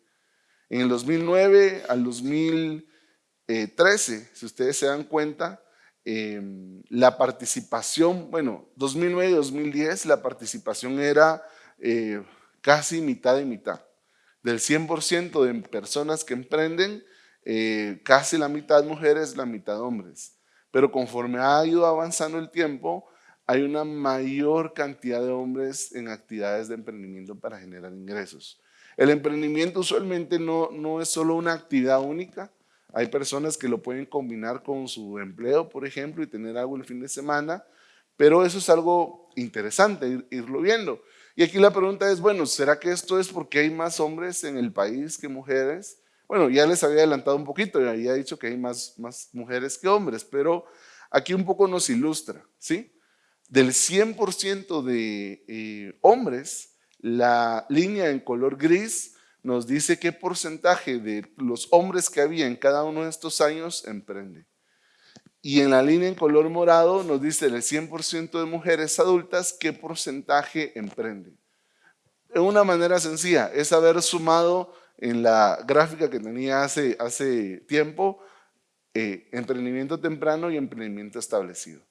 En el 2009 al 2013, si ustedes se dan cuenta, em, la participación, bueno, 2009 y 2010, la participación era eh, casi mitad y mitad. Del 100% de personas que emprenden, eh, casi la mitad mujeres, la mitad hombres. Pero conforme ha ido avanzando el tiempo, hay una mayor cantidad de hombres en actividades de emprendimiento para generar ingresos. El emprendimiento usualmente no, no es solo una actividad única, hay personas que lo pueden combinar con su empleo, por ejemplo, y tener algo el fin de semana, pero eso es algo interesante, irlo viendo. Y aquí la pregunta es, bueno, ¿será que esto es porque hay más hombres en el país que mujeres? Bueno, ya les había adelantado un poquito, ya había dicho que hay más, más mujeres que hombres, pero aquí un poco nos ilustra, ¿sí? Del 100% de eh, hombres, la línea en color gris nos dice qué porcentaje de los hombres que había en cada uno de estos años emprende. Y en la línea en color morado nos dice el 100% de mujeres adultas qué porcentaje emprende. De una manera sencilla, es haber sumado en la gráfica que tenía hace, hace tiempo eh, emprendimiento temprano y emprendimiento establecido.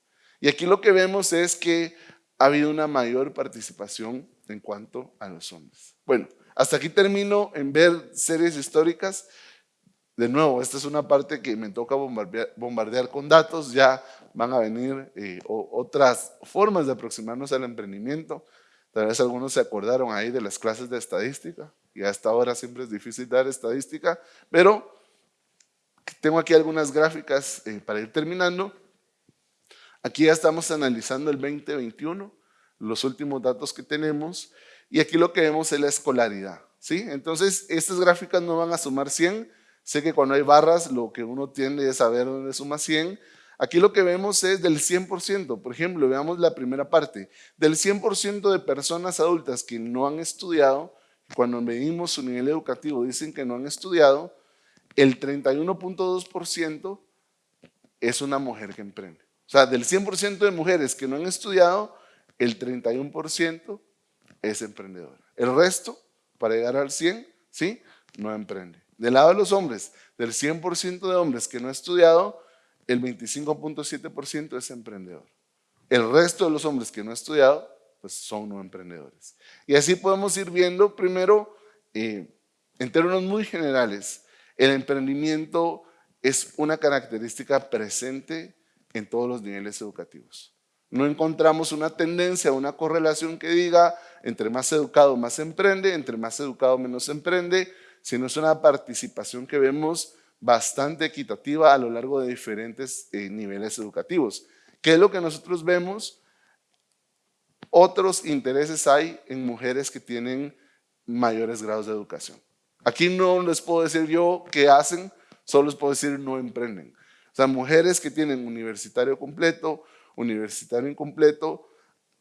Y aquí lo que vemos es que ha habido una mayor participación en cuanto a los hombres. Bueno, hasta aquí termino en ver series históricas. De nuevo, esta es una parte que me toca bombardear, con datos, ya van a venir eh, otras formas de aproximarnos al emprendimiento. Tal vez algunos se acordaron ahí de las clases de estadística, y hasta ahora siempre es difícil dar estadística, pero tengo aquí algunas gráficas eh, para ir terminando. Aquí ya estamos analizando el 2021, los últimos datos que tenemos, y aquí lo que vemos es la escolaridad. ¿sí? Entonces, estas gráficas no van a sumar 100, sé que cuando hay barras lo que uno tiende es saber dónde suma 100, Aquí lo que vemos es del 100%, por ejemplo, veamos la primera parte, del 100% de personas adultas que no han estudiado, cuando medimos su nivel educativo dicen que no han estudiado, el 31.2% es una mujer que emprende. O sea, del 100% de mujeres que no han estudiado, el 31% es emprendedora. El resto, para llegar al 100, ¿sí? No emprende. Del lado de los hombres, del 100% de hombres que no han estudiado, el 25.7% es emprendedor. El resto de los hombres que no han estudiado, pues son no emprendedores. Y así podemos ir viendo, primero, eh, en términos muy generales, el emprendimiento es una característica presente en todos los niveles educativos. No encontramos una tendencia, una correlación que diga entre más educado más emprende, entre más educado menos emprende, sino es una participación que vemos bastante equitativa a lo largo de diferentes eh, niveles educativos. ¿Qué es lo que nosotros vemos? Otros intereses hay en mujeres que tienen mayores grados de educación. Aquí no les puedo decir yo qué hacen, solo les puedo decir no emprenden. O sea, mujeres que tienen universitario completo, universitario incompleto,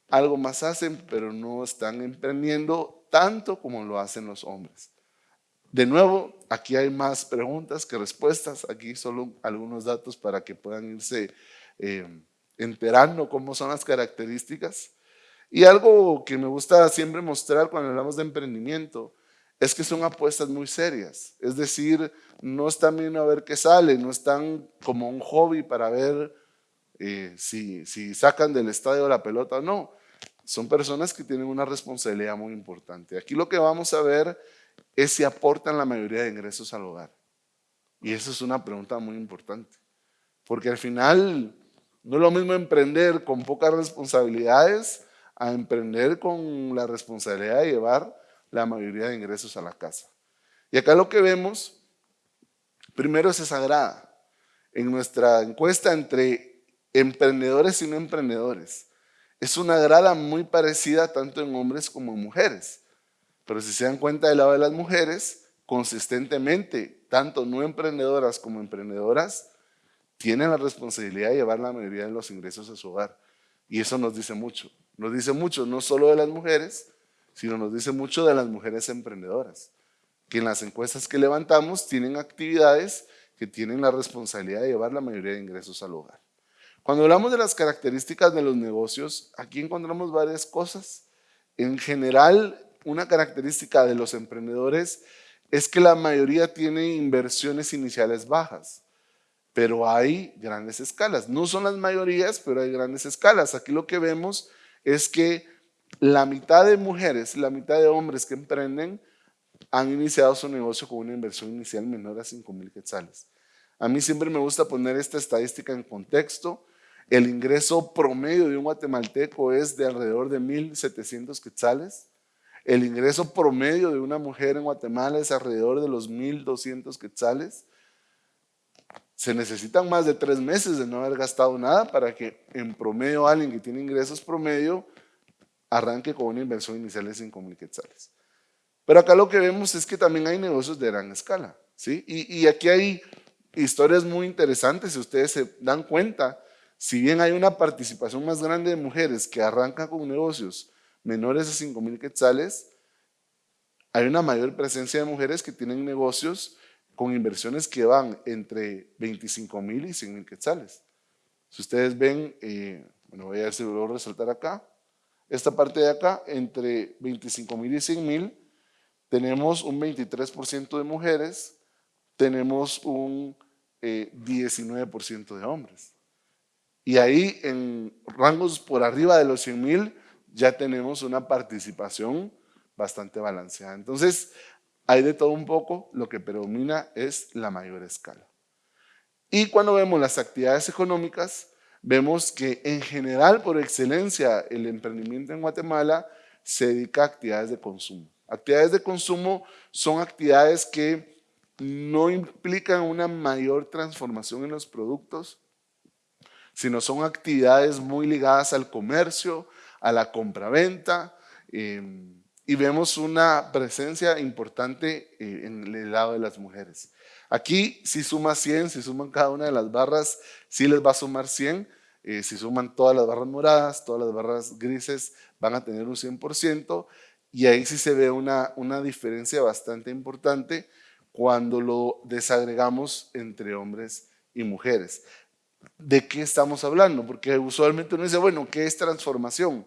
algo más hacen, pero no están emprendiendo tanto como lo hacen los hombres. De nuevo, aquí hay más preguntas que respuestas. Aquí solo algunos datos para que puedan irse eh, enterando cómo son las características. Y algo que me gusta siempre mostrar cuando hablamos de emprendimiento es que son apuestas muy serias. Es decir, no están viendo a ver qué sale, no están como un hobby para ver eh, si, si sacan del estadio la pelota o no. Son personas que tienen una responsabilidad muy importante. Aquí lo que vamos a ver es si aportan la mayoría de ingresos al hogar. Y eso es una pregunta muy importante. Porque al final no es lo mismo emprender con pocas responsabilidades a emprender con la responsabilidad de llevar la mayoría de ingresos a la casa. Y acá lo que vemos, primero es sagrada. En nuestra encuesta entre emprendedores y no emprendedores, es una grada muy parecida tanto en hombres como en mujeres. Pero si se dan cuenta del lado de las mujeres, consistentemente, tanto no emprendedoras como emprendedoras, tienen la responsabilidad de llevar la mayoría de los ingresos a su hogar. Y eso nos dice mucho. Nos dice mucho no solo de las mujeres, sino nos dice mucho de las mujeres emprendedoras, que en las encuestas que levantamos tienen actividades que tienen la responsabilidad de llevar la mayoría de ingresos al hogar. Cuando hablamos de las características de los negocios, aquí encontramos varias cosas. En general, una característica de los emprendedores es que la mayoría tiene inversiones iniciales bajas, pero hay grandes escalas. No son las mayorías, pero hay grandes escalas. Aquí lo que vemos es que la mitad de mujeres, la mitad de hombres que emprenden han iniciado su negocio con una inversión inicial menor a 5 mil quetzales. A mí siempre me gusta poner esta estadística en contexto. El ingreso promedio de un guatemalteco es de alrededor de 1.700 quetzales. El ingreso promedio de una mujer en Guatemala es alrededor de los 1.200 quetzales. Se necesitan más de tres meses de no haber gastado nada para que en promedio alguien que tiene ingresos promedio arranque con una inversión inicial de 5.000 quetzales. Pero acá lo que vemos es que también hay negocios de gran escala. ¿sí? Y, y aquí hay historias muy interesantes, si ustedes se dan cuenta, si bien hay una participación más grande de mujeres que arrancan con negocios menores de 5 mil quetzales, hay una mayor presencia de mujeres que tienen negocios con inversiones que van entre 25 mil y 100 mil quetzales. Si ustedes ven, eh, bueno, voy a ver si lo a resaltar acá, esta parte de acá, entre 25 mil y 100 mil, tenemos un 23% de mujeres, tenemos un 19% eh, de hombres. Y ahí en rangos por arriba de los 100 mil ya tenemos una participación bastante balanceada. Entonces, hay de todo un poco, lo que predomina es la mayor escala. Y cuando vemos las actividades económicas, vemos que en general, por excelencia, el emprendimiento en Guatemala se dedica a actividades de consumo. Actividades de consumo son actividades que no implican una mayor transformación en los productos, sino son actividades muy ligadas al comercio, a la compraventa, eh, y vemos una presencia importante eh, en el lado de las mujeres. Aquí si suma 100, si suman cada una de las barras, sí les va a sumar 100, eh, si suman todas las barras moradas, todas las barras grises, van a tener un 100%, y ahí sí se ve una, una diferencia bastante importante cuando lo desagregamos entre hombres y mujeres. ¿De qué estamos hablando? Porque usualmente uno dice, bueno, ¿qué es transformación?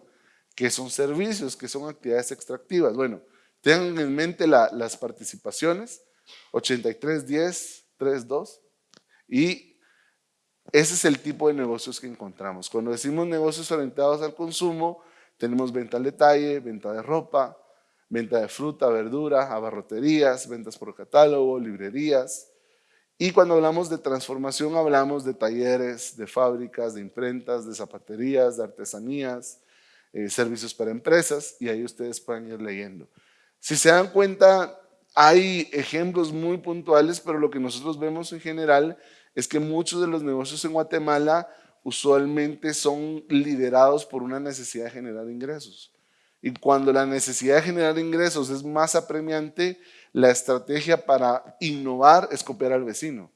¿Qué son servicios? ¿Qué son actividades extractivas? Bueno, tengan en mente las participaciones, 83, 10, 3, 2, y ese es el tipo de negocios que encontramos. Cuando decimos negocios orientados al consumo, tenemos venta al detalle, venta de ropa, venta de fruta, verdura, abarroterías, ventas por catálogo, librerías. Y cuando hablamos de transformación hablamos de talleres, de fábricas, de imprentas, de zapaterías, de artesanías, eh, servicios para empresas y ahí ustedes pueden ir leyendo. Si se dan cuenta, hay ejemplos muy puntuales, pero lo que nosotros vemos en general es que muchos de los negocios en Guatemala usualmente son liderados por una necesidad de generar ingresos. Y cuando la necesidad de generar ingresos es más apremiante, la estrategia para innovar es copiar al vecino.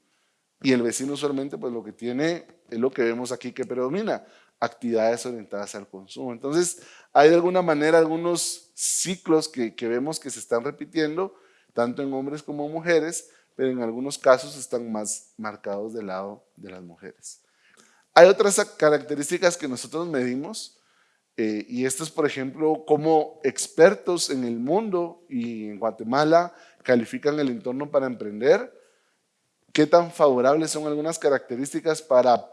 Y el vecino usualmente pues lo que tiene es lo que vemos aquí que predomina, actividades orientadas al consumo. Entonces hay de alguna manera algunos ciclos que, que vemos que se están repitiendo, tanto en hombres como mujeres, pero en algunos casos están más marcados del lado de las mujeres. Hay otras características que nosotros medimos, eh, y esto es, por ejemplo, cómo expertos en el mundo y en Guatemala califican el entorno para emprender, qué tan favorables son algunas características para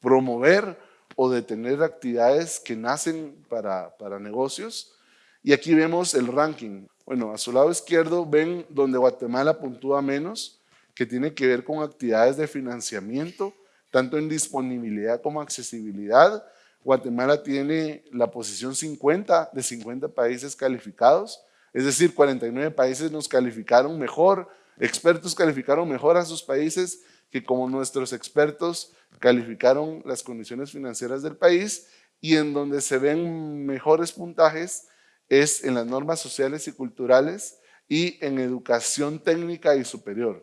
promover o detener actividades que nacen para, para negocios. Y aquí vemos el ranking. Bueno, a su lado izquierdo ven donde Guatemala puntúa menos, que tiene que ver con actividades de financiamiento, tanto en disponibilidad como accesibilidad, Guatemala tiene la posición 50 de 50 países calificados, es decir, 49 países nos calificaron mejor, expertos calificaron mejor a sus países que como nuestros expertos calificaron las condiciones financieras del país y en donde se ven mejores puntajes es en las normas sociales y culturales y en educación técnica y superior.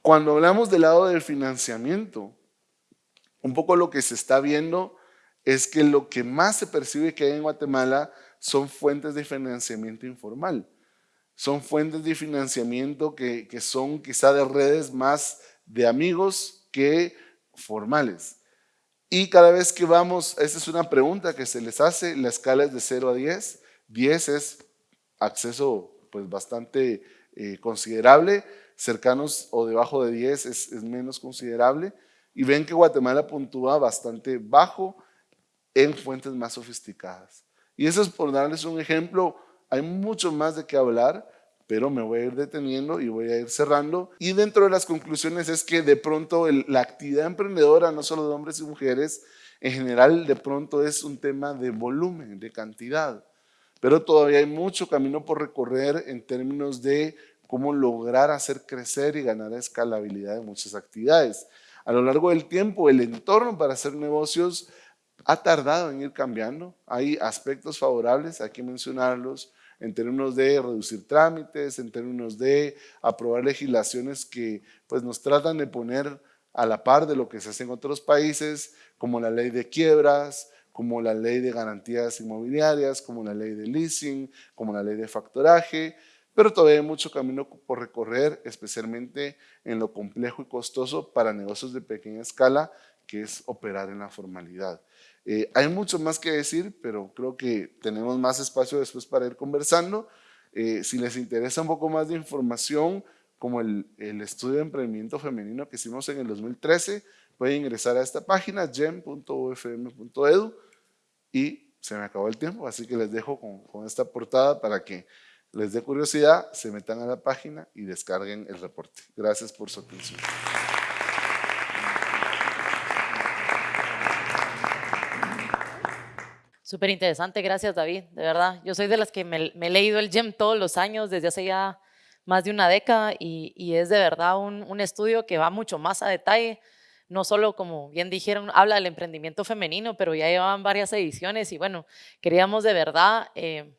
Cuando hablamos del lado del financiamiento, un poco lo que se está viendo es que lo que más se percibe que hay en Guatemala son fuentes de financiamiento informal. Son fuentes de financiamiento que, son quizá de redes más de amigos que formales. Y cada vez que vamos, esta es una pregunta que se les hace, la escala es de 0 a 10. 10 es acceso pues bastante eh, considerable, cercanos o debajo de 10 es, es menos considerable. Y ven que Guatemala puntúa bastante bajo en fuentes más sofisticadas. Y eso es por darles un ejemplo, hay mucho más de qué hablar, pero me voy a ir deteniendo y voy a ir cerrando. Y dentro de las conclusiones es que de pronto la actividad emprendedora, no solo de hombres y mujeres, en general de pronto es un tema de volumen, de cantidad. Pero todavía hay mucho camino por recorrer en términos de cómo lograr hacer crecer y ganar escalabilidad de muchas actividades. A lo largo del tiempo, el entorno para hacer negocios ha tardado en ir cambiando. Hay aspectos favorables, hay que mencionarlos, en términos de reducir trámites, en términos de aprobar legislaciones que pues, nos tratan de poner a la par de lo que se hace en otros países, como la ley de quiebras, como la ley de garantías inmobiliarias, como la ley de leasing, como la ley de factoraje, pero todavía hay mucho camino por recorrer, especialmente en lo complejo y costoso para negocios de pequeña escala, que es operar en la formalidad. Eh, hay mucho más que decir, pero creo que tenemos más espacio después para ir conversando. Eh, si les interesa un poco más de información, como el, estudio de emprendimiento femenino que hicimos en el 2013, pueden ingresar a esta página, gem.ufm.edu, y se me acabó el tiempo, así que les dejo con esta portada para que les dé curiosidad, se metan a la página y descarguen el reporte. Gracias por su atención. Súper interesante, gracias David, de verdad. Yo soy de las que me, he leído el GEM todos los años, desde hace ya más de una década, y, es de verdad un, estudio que va mucho más a detalle, no solo, como bien dijeron, habla del emprendimiento femenino, pero ya llevan varias ediciones y bueno, queríamos de verdad... Eh,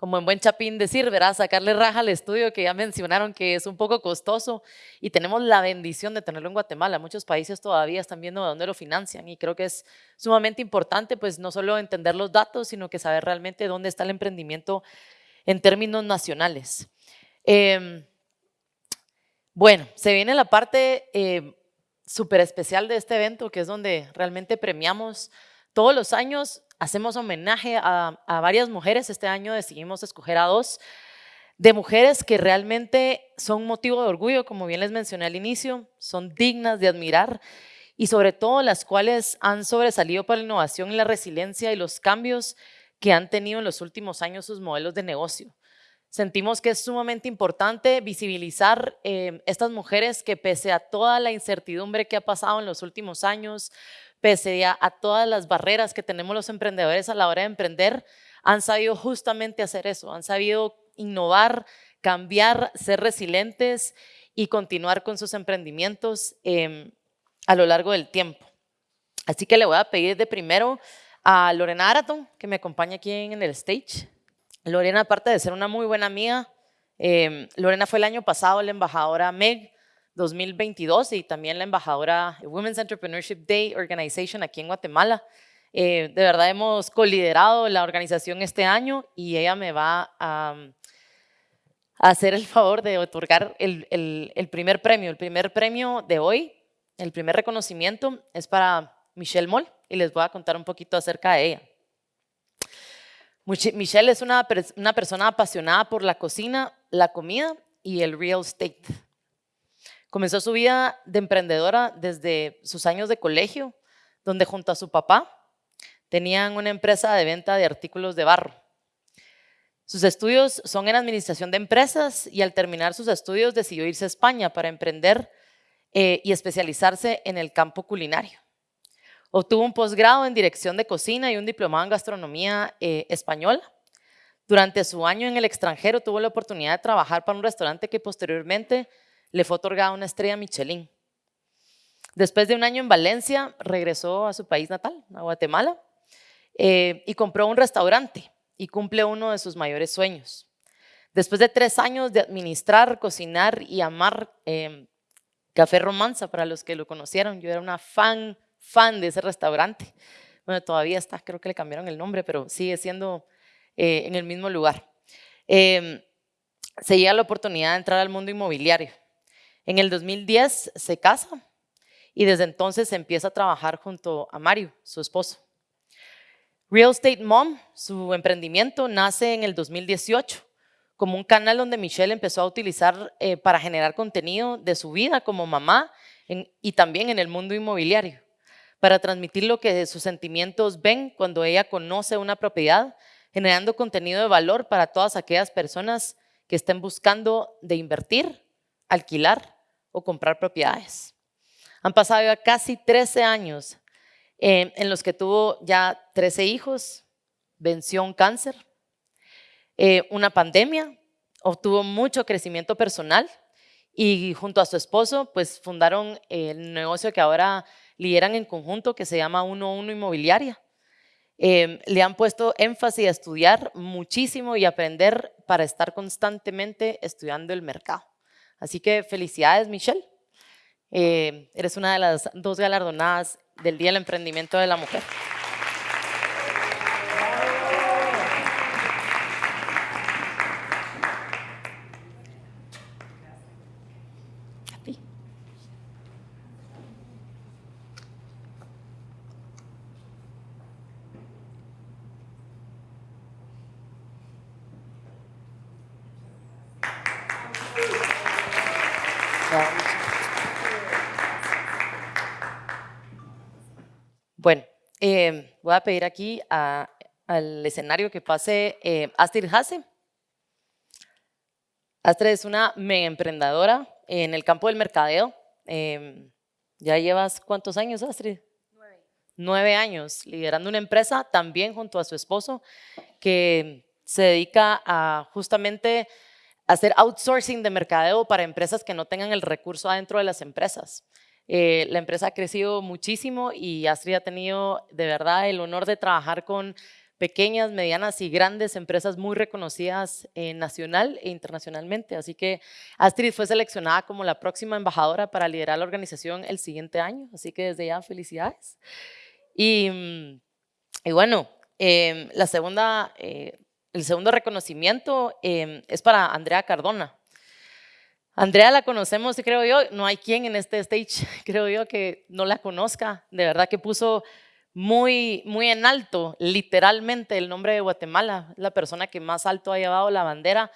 como en buen chapín decir, verás, sacarle raja al estudio que ya mencionaron que es un poco costoso y tenemos la bendición de tenerlo en Guatemala. Muchos países todavía están viendo de dónde lo financian y creo que es sumamente importante pues no solo entender los datos, sino que saber realmente dónde está el emprendimiento en términos nacionales. Em, bueno, se viene la parte eh, súper especial de este evento, que es donde realmente premiamos todos los años hacemos homenaje a, varias mujeres. Este año decidimos escoger a dos de mujeres que realmente son motivo de orgullo, como bien les mencioné al inicio, son dignas de admirar y sobre todo las cuales han sobresalido por la innovación y la resiliencia y los cambios que han tenido en los últimos años sus modelos de negocio. Sentimos que es sumamente importante visibilizar eh, estas mujeres que pese a toda la incertidumbre que ha pasado en los últimos años, pese a, todas las barreras que tenemos los emprendedores a la hora de emprender, han sabido justamente hacer eso, han sabido innovar, cambiar, ser resilientes y continuar con sus emprendimientos em, a lo largo del tiempo. Así que le voy a pedir de primero a Lorena Araton, que me acompaña aquí en el stage. Lorena, aparte de ser una muy buena amiga, em, Lorena fue el año pasado la embajadora MEG 2022 y también la embajadora Women's Entrepreneurship Day Organization aquí en Guatemala. Eh, de verdad hemos coliderado la organización este año y ella me va a, hacer el favor de otorgar el, el, primer premio. El primer premio de hoy, el primer reconocimiento es para Michelle Moll y les voy a contar un poquito acerca de ella. Michelle es una, una persona apasionada por la cocina, la comida y el real estate. Comenzó su vida de emprendedora desde sus años de colegio, donde junto a su papá tenían una empresa de venta de artículos de barro. Sus estudios son en administración de empresas y al terminar sus estudios decidió irse a España para emprender eh, y especializarse en el campo culinario. Obtuvo un posgrado en dirección de cocina y un diplomado en gastronomía eh, española. Durante su año en el extranjero tuvo la oportunidad de trabajar para un restaurante que posteriormente le fue otorgada una estrella Michelin. Después de un año en Valencia, regresó a su país natal, a Guatemala, eh, y compró un restaurante y cumple uno de sus mayores sueños. Después de tres años de administrar, cocinar y amar em, Café Romanza, para los que lo conocieron, yo era una fan, fan de ese restaurante. Bueno, todavía está, creo que le cambiaron el nombre, pero sigue siendo eh, en el mismo lugar. Em, se llega la oportunidad de entrar al mundo inmobiliario en el 2010 se casa y desde entonces empieza a trabajar junto a Mario, su esposo. Real Estate Mom, su emprendimiento, nace en el 2018 como un canal donde Michelle empezó a utilizar eh, para generar contenido de su vida como mamá y también en el mundo inmobiliario, para transmitir lo que sus sentimientos ven cuando ella conoce una propiedad, generando contenido de valor para todas aquellas personas que estén buscando de invertir, alquilar o comprar propiedades. Han pasado ya casi 13 años eh, en los que tuvo ya 13 hijos, venció un cáncer, eh, una pandemia, obtuvo mucho crecimiento personal y junto a su esposo pues fundaron el negocio que ahora lideran en conjunto que se llama 11 Inmobiliaria. Eh, le han puesto énfasis a estudiar muchísimo y aprender para estar constantemente estudiando el mercado. Así que felicidades Michelle. Eh, eres una de las dos galardonadas del Día del Emprendimiento de la Mujer. Voy a pedir aquí al escenario que pase eh, Astrid Hase. Astrid es una mega emprendedora en el campo del mercadeo. Em, ¿Ya llevas cuántos años, Astrid? Nueve. Nueve años liderando una empresa también junto a su esposo que se dedica a justamente hacer outsourcing de mercadeo para empresas que no tengan el recurso adentro de las empresas. Eh, la empresa ha crecido muchísimo y Astrid ha tenido de verdad el honor de trabajar con pequeñas, medianas y grandes empresas muy reconocidas eh, nacional e internacionalmente. Así que Astrid fue seleccionada como la próxima embajadora para liderar la organización el siguiente año. Así que desde ya felicidades. Y, mm, bueno, em, la segunda, eh, el segundo reconocimiento em, es para Andrea Cardona. Andrea la conocemos, creo yo, no hay quien en este stage, <laughs> creo yo, que no la conozca. De verdad que puso muy, muy en alto, literalmente, el nombre de Guatemala. La persona que más alto ha llevado la bandera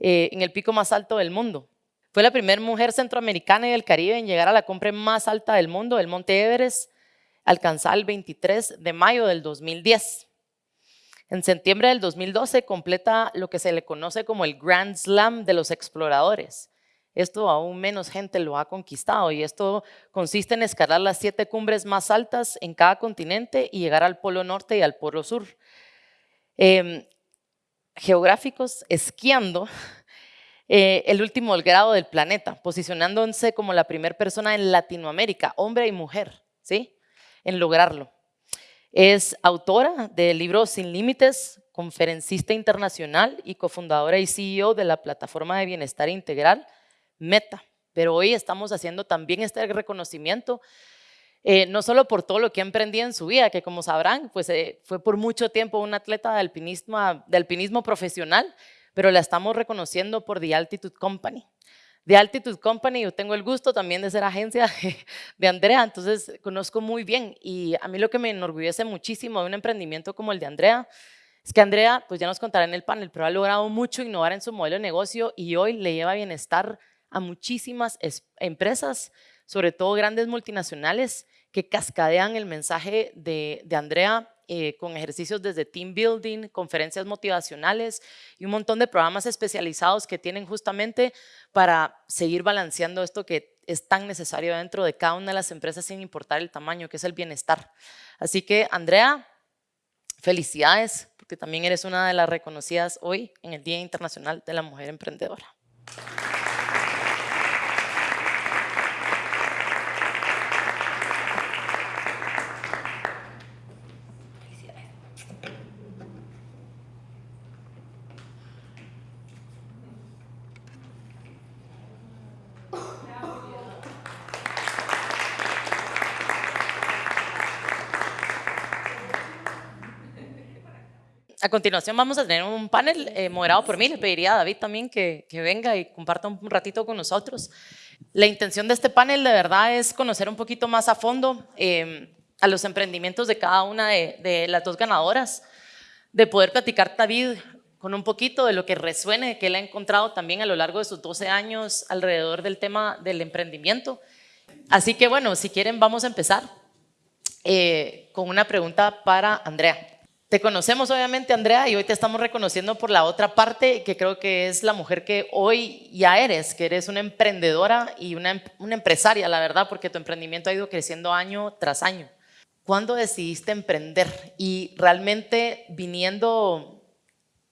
eh, en el pico más alto del mundo. Fue la primera mujer centroamericana y del Caribe en llegar a la cumbre más alta del mundo, el Monte Everest, alcanzada el 23 de mayo del 2010. En septiembre del 2012 completa lo que se le conoce como el Grand Slam de los exploradores esto aún menos gente lo ha conquistado y esto consiste en escalar las siete cumbres más altas en cada continente y llegar al polo norte y al polo sur. Em, geográficos, esquiando <laughs> eh, el último grado del planeta, posicionándose como la primera persona en Latinoamérica, hombre y mujer, ¿sí? en lograrlo. Es autora del libro Sin Límites, conferencista internacional y cofundadora y CEO de la plataforma de bienestar integral meta. Pero hoy estamos haciendo también este reconocimiento, eh, no solo por todo lo que ha emprendido en su vida, que como sabrán, pues eh, fue por mucho tiempo un atleta de alpinismo, de alpinismo profesional, pero la estamos reconociendo por The Altitude Company. The Altitude Company, yo tengo el gusto también de ser agencia de Andrea, entonces conozco muy bien y a mí lo que me enorgullece muchísimo de un emprendimiento como el de Andrea es que Andrea, pues ya nos contará en el panel, pero ha logrado mucho innovar en su modelo de negocio y hoy le lleva bienestar a muchísimas empresas, sobre todo grandes multinacionales, que cascadean el mensaje de, Andrea eh, con ejercicios desde team building, conferencias motivacionales y un montón de programas especializados que tienen justamente para seguir balanceando esto que es tan necesario dentro de cada una de las empresas sin importar el tamaño, que es el bienestar. Así que, Andrea, felicidades, porque también eres una de las reconocidas hoy en el Día Internacional de la Mujer Emprendedora. Continuación vamos a tener un panel eh, moderado por mí. Le pediría a David también que, venga y comparta un ratito con nosotros. La intención de este panel de verdad es conocer un poquito más a fondo em, a los emprendimientos de cada una de, las dos ganadoras, de poder platicar David con un poquito de lo que resuene, que él ha encontrado también a lo largo de sus 12 años alrededor del tema del emprendimiento. Así que bueno, si quieren vamos a empezar eh, con una pregunta para Andrea. Te conocemos obviamente, Andrea, y hoy te estamos reconociendo por la otra parte, que creo que es la mujer que hoy ya eres, que eres una emprendedora y una, una empresaria, la verdad, porque tu emprendimiento ha ido creciendo año tras año. ¿Cuándo decidiste emprender? Y realmente viniendo,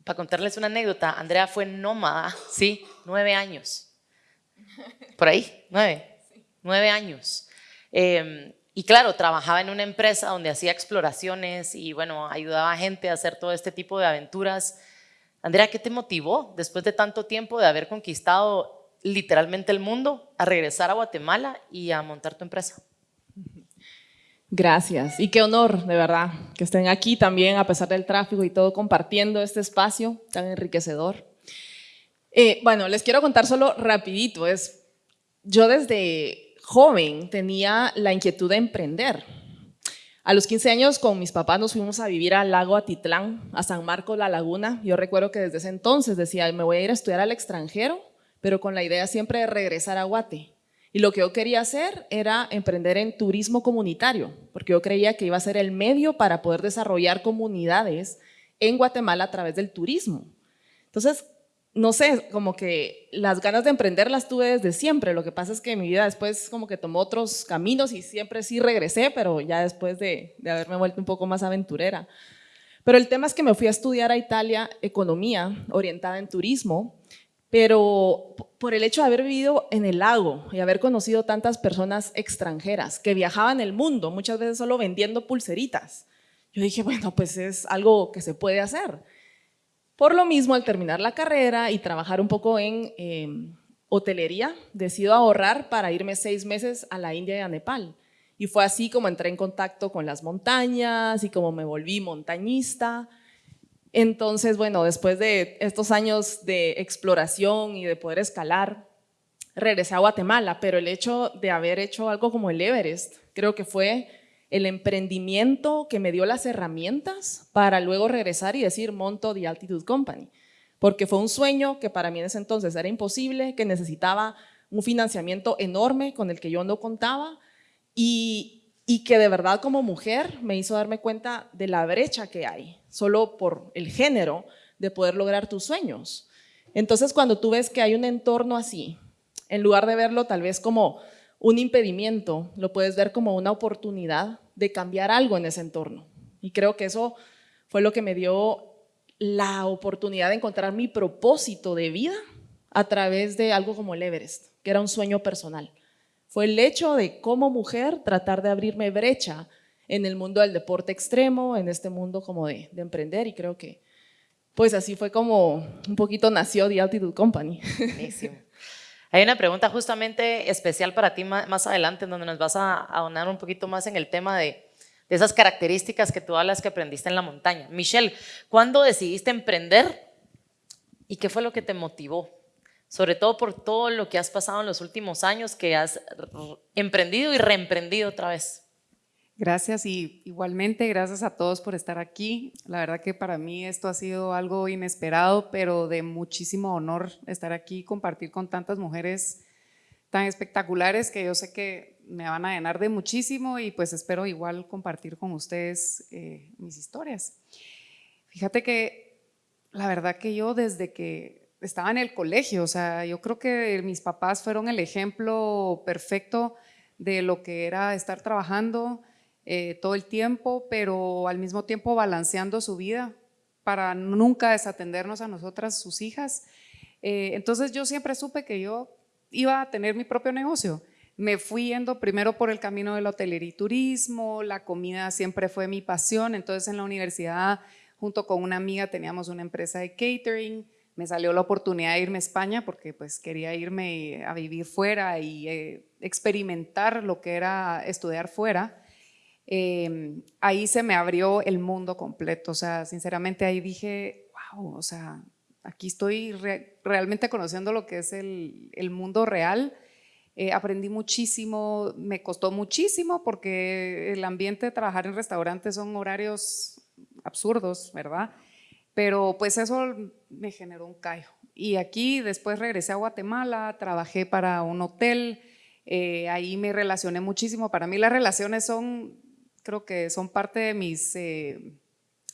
para contarles una anécdota, Andrea fue nómada, ¿sí? Nueve años. <laughs> Por ahí, nueve. Nueve años. Eh, y claro, trabajaba en una empresa donde hacía exploraciones y bueno, ayudaba a gente a hacer todo este tipo de aventuras. Andrea, ¿qué te motivó después de tanto tiempo de haber conquistado literalmente el mundo a regresar a Guatemala y a montar tu empresa? Gracias y qué honor, de verdad, que estén aquí también a pesar del tráfico y todo compartiendo este espacio tan enriquecedor. Eh, bueno, les quiero contar solo rapidito, es yo desde joven tenía la inquietud de emprender. A los 15 años con mis papás nos fuimos a vivir al lago Atitlán, a San Marcos, La Laguna. Yo recuerdo que desde ese entonces decía, me voy a ir a estudiar al extranjero, pero con la idea siempre de regresar a Guate. Y lo que yo quería hacer era emprender en turismo comunitario, porque yo creía que iba a ser el medio para poder desarrollar comunidades en Guatemala a través del turismo. Entonces, no sé, como que las ganas de emprender las tuve desde siempre. Lo que pasa es que mi vida después como que tomó otros caminos y siempre sí regresé, pero ya después de, haberme vuelto un poco más aventurera. Pero el tema es que me fui a estudiar a Italia economía orientada en turismo, pero por el hecho de haber vivido en el lago y haber conocido tantas personas extranjeras que viajaban el mundo, muchas veces solo vendiendo pulseritas, yo dije, bueno, pues es algo que se puede hacer. Por lo mismo, al terminar la carrera y trabajar un poco en em, hotelería, decido ahorrar para irme seis meses a la India y a Nepal. Y fue así como entré en contacto con las montañas y como me volví montañista. Entonces, bueno, después de estos años de exploración y de poder escalar, regresé a Guatemala, pero el hecho de haber hecho algo como el Everest, creo que fue el emprendimiento que me dio las herramientas para luego regresar y decir monto The Altitude Company, porque fue un sueño que para mí en ese entonces era imposible, que necesitaba un financiamiento enorme con el que yo no contaba y, y que de verdad como mujer me hizo darme cuenta de la brecha que hay, solo por el género, de poder lograr tus sueños. Entonces cuando tú ves que hay un entorno así, en lugar de verlo tal vez como un impedimento, lo puedes ver como una oportunidad de cambiar algo en ese entorno. Y creo que eso fue lo que me dio la oportunidad de encontrar mi propósito de vida a través de algo como el Everest, que era un sueño personal. Fue el hecho de como mujer tratar de abrirme brecha en el mundo del deporte extremo, en este mundo como de, de emprender y creo que pues así fue como un poquito nació The Altitude Company. <laughs> Hay una pregunta justamente especial para ti más adelante, donde nos vas a ahonar un poquito más en el tema de, esas características que tú hablas que aprendiste en la montaña. Michelle, ¿cuándo decidiste emprender y qué fue lo que te motivó? Sobre todo por todo lo que has pasado en los últimos años, que has emprendido y reemprendido otra vez. Gracias y igualmente gracias a todos por estar aquí. La verdad que para mí esto ha sido algo inesperado, pero de muchísimo honor estar aquí y compartir con tantas mujeres tan espectaculares que yo sé que me van a llenar de muchísimo y pues espero igual compartir con ustedes eh, mis historias. Fíjate que la verdad que yo desde que estaba en el colegio, o sea, yo creo que mis papás fueron el ejemplo perfecto de lo que era estar trabajando, eh, todo el tiempo, pero al mismo tiempo balanceando su vida para nunca desatendernos a nosotras, sus hijas. Eh, entonces yo siempre supe que yo iba a tener mi propio negocio. Me fui yendo primero por el camino del hotelería y turismo, la comida siempre fue mi pasión, entonces en la universidad junto con una amiga teníamos una empresa de catering, me salió la oportunidad de irme a España porque pues quería irme a vivir fuera y eh, experimentar lo que era estudiar fuera. Em, ahí se me abrió el mundo completo, o sea, sinceramente ahí dije, wow, o sea, aquí estoy realmente conociendo lo que es el, mundo real. Eh, aprendí muchísimo, me costó muchísimo porque el ambiente de trabajar en restaurantes son horarios absurdos, ¿verdad? Pero pues eso me generó un callo. Y aquí después regresé a Guatemala, trabajé para un hotel, eh, ahí me relacioné muchísimo. Para mí las relaciones son, creo que son parte de mis, eh,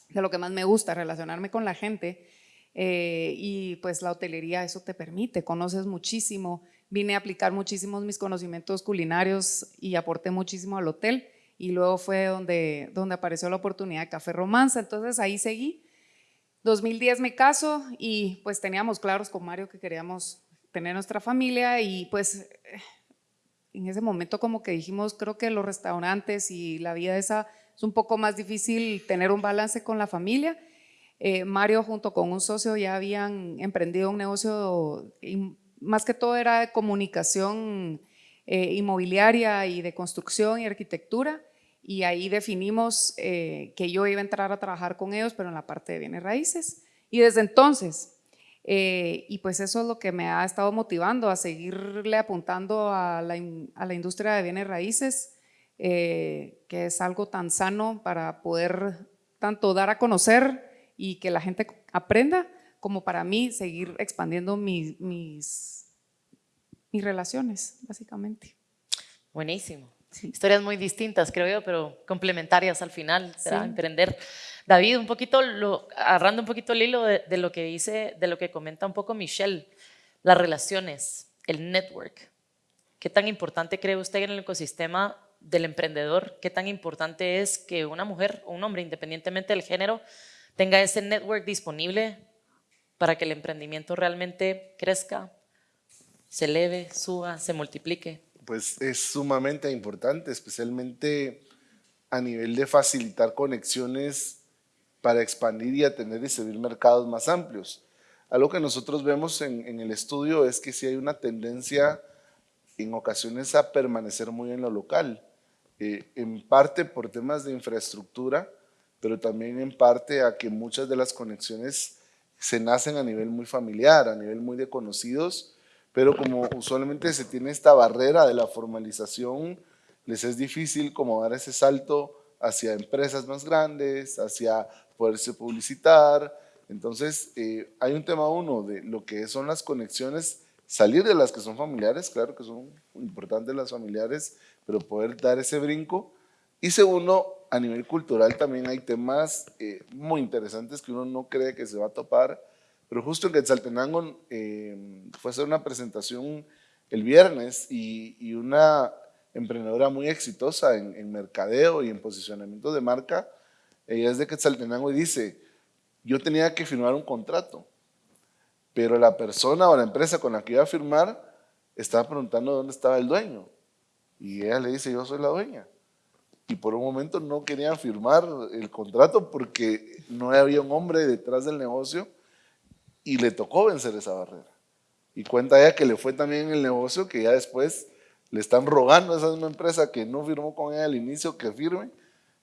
de lo que más me gusta, relacionarme con la gente. Eh, y pues la hotelería eso te permite, conoces muchísimo. Vine a aplicar muchísimos mis conocimientos culinarios y aporté muchísimo al hotel. Y luego fue donde, donde apareció la oportunidad de Café Romanza. Entonces ahí seguí. 2010 me caso y pues teníamos claros con Mario que queríamos tener nuestra familia y pues en ese momento como que dijimos, creo que los restaurantes y la vida esa es un poco más difícil tener un balance con la familia. Eh, Mario junto con un socio ya habían emprendido un negocio, más que todo era de comunicación eh, inmobiliaria y de construcción y arquitectura y ahí definimos eh, que yo iba a entrar a trabajar con ellos, pero en la parte de bienes raíces. Y desde entonces eh, y pues eso es lo que me ha estado motivando a seguirle apuntando a la, a la industria de bienes raíces, eh, que es algo tan sano para poder tanto dar a conocer y que la gente aprenda, como para mí seguir expandiendo mis, mis, mis relaciones, básicamente. Buenísimo. Historias muy distintas, creo yo, pero complementarias al final, será emprender. David, un poquito, lo, agarrando un poquito el hilo de, lo que dice, de lo que comenta un poco Michelle, las relaciones, el network. ¿Qué tan importante cree usted en el ecosistema del emprendedor? ¿Qué tan importante es que una mujer o un hombre, independientemente del género, tenga ese network disponible para que el emprendimiento realmente crezca, se eleve, suba, se multiplique? Pues es sumamente importante, especialmente a nivel de facilitar conexiones para expandir y atender y servir mercados más amplios. Algo que nosotros vemos en, el estudio es que sí hay una tendencia en ocasiones a permanecer muy en lo local, eh, en parte por temas de infraestructura, pero también en parte a que muchas de las conexiones se nacen a nivel muy familiar, a nivel muy de conocidos, pero como usualmente se tiene esta barrera de la formalización, les es difícil como dar ese salto hacia empresas más grandes, hacia poderse publicitar. Entonces, eh, hay un tema uno de lo que son las conexiones, salir de las que son familiares, claro que son importantes las familiares, pero poder dar ese brinco. Y segundo, a nivel cultural también hay temas eh, muy interesantes que uno no cree que se va a topar, pero justo en Quetzaltenango eh, fue a hacer una presentación el viernes y, y una emprendedora muy exitosa en, mercadeo y en posicionamiento de marca, ella es de Quetzaltenango y dice, yo tenía que firmar un contrato, pero la persona o la empresa con la que iba a firmar estaba preguntando dónde estaba el dueño. Y ella le dice, yo soy la dueña. Y por un momento no querían firmar el contrato porque no había un hombre detrás del negocio y le tocó vencer esa barrera. Y cuenta ella que le fue también en el negocio que ya después le están rogando a esa misma empresa que no firmó con ella al inicio que firme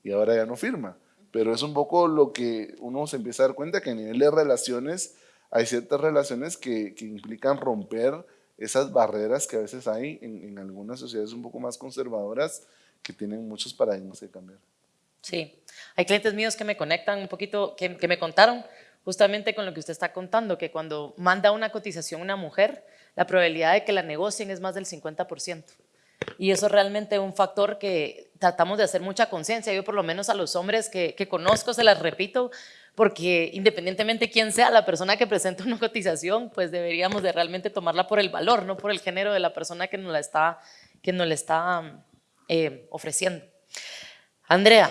y ahora ya no firma pero es un poco lo que uno se empieza a dar cuenta que a nivel de relaciones hay ciertas relaciones que, que implican romper esas barreras que a veces hay en, en, algunas sociedades un poco más conservadoras que tienen muchos paradigmas que cambiar. Sí, hay clientes míos que me conectan un poquito, que, que me contaron justamente con lo que usted está contando, que cuando manda una cotización una mujer, la probabilidad de que la negocien es más del 50%. Y eso es realmente un factor que tratamos de hacer mucha conciencia. Yo por lo menos a los hombres que, que, conozco se las repito, porque independientemente quién sea la persona que presenta una cotización, pues deberíamos de realmente tomarla por el valor, no por el género de la persona que nos la está, que nos la está eh, ofreciendo. Andrea,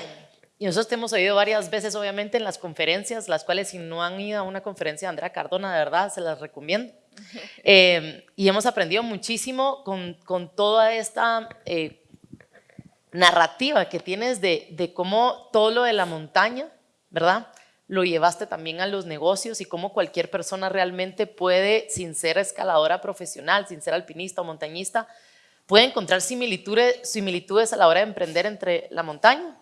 y nosotros te hemos oído varias veces, obviamente, en las conferencias, las cuales si no han ido a una conferencia de Andrea Cardona, de verdad, se las recomiendo. <laughs> Eh, y hemos aprendido muchísimo con, con toda esta eh, narrativa que tienes de, de cómo todo lo de la montaña, ¿verdad? Lo llevaste también a los negocios y cómo cualquier persona realmente puede, sin ser escaladora profesional, sin ser alpinista o montañista, puede encontrar similitudes, similitudes a la hora de emprender entre la montaña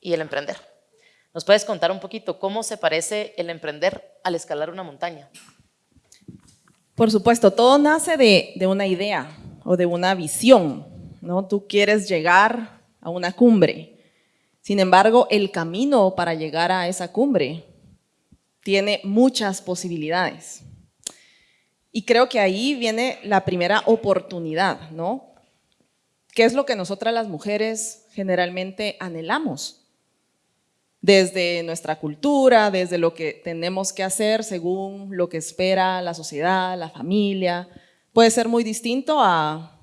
y el emprender. ¿Nos puedes contar un poquito cómo se parece el emprender al escalar una montaña? Por supuesto, todo nace de, una idea. o de una visión, ¿no? Tú quieres llegar a una cumbre. Sin embargo, el camino para llegar a esa cumbre tiene muchas posibilidades. Y creo que ahí viene la primera oportunidad, ¿no? ¿Qué es lo que nosotras las mujeres generalmente anhelamos? Desde nuestra cultura, desde lo que tenemos que hacer según lo que espera la sociedad, la familia. Puede ser muy distinto a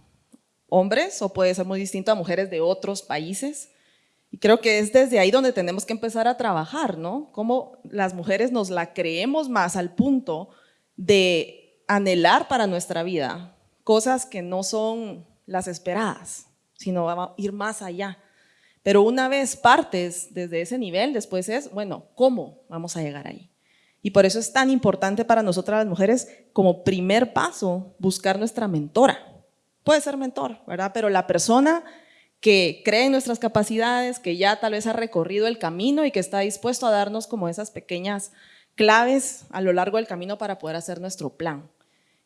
hombres o puede ser muy distinto a mujeres de otros países. Y creo que es desde ahí donde tenemos que empezar a trabajar, ¿no? Cómo las mujeres nos la creemos más al punto de anhelar para nuestra vida cosas que no son las esperadas, sino ir más allá. Pero una vez partes desde ese nivel, después es, bueno, ¿cómo vamos a llegar ahí? Y por eso es tan importante para nosotras las mujeres, como primer paso, buscar nuestra mentora. Puede ser mentor, ¿verdad? Pero la persona que cree en nuestras capacidades, que ya tal vez ha recorrido el camino y que está dispuesto a darnos como esas pequeñas claves a lo largo del camino para poder hacer nuestro plan.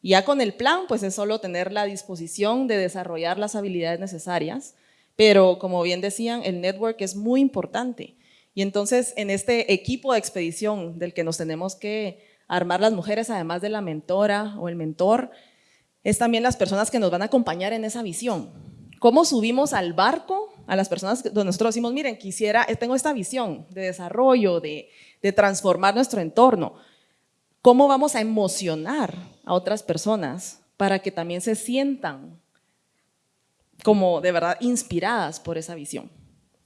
Y ya con el plan, pues es solo tener la disposición de desarrollar las habilidades necesarias, pero como bien decían, el network es muy importante. Y entonces en este equipo de expedición del que nos tenemos que armar las mujeres, además de la mentora o el mentor, es también las personas que nos van a acompañar en esa visión. ¿Cómo subimos al barco a las personas donde nosotros decimos, miren, quisiera, tengo esta visión de desarrollo, de, de transformar nuestro entorno? ¿Cómo vamos a emocionar a otras personas para que también se sientan como de verdad inspiradas por esa visión?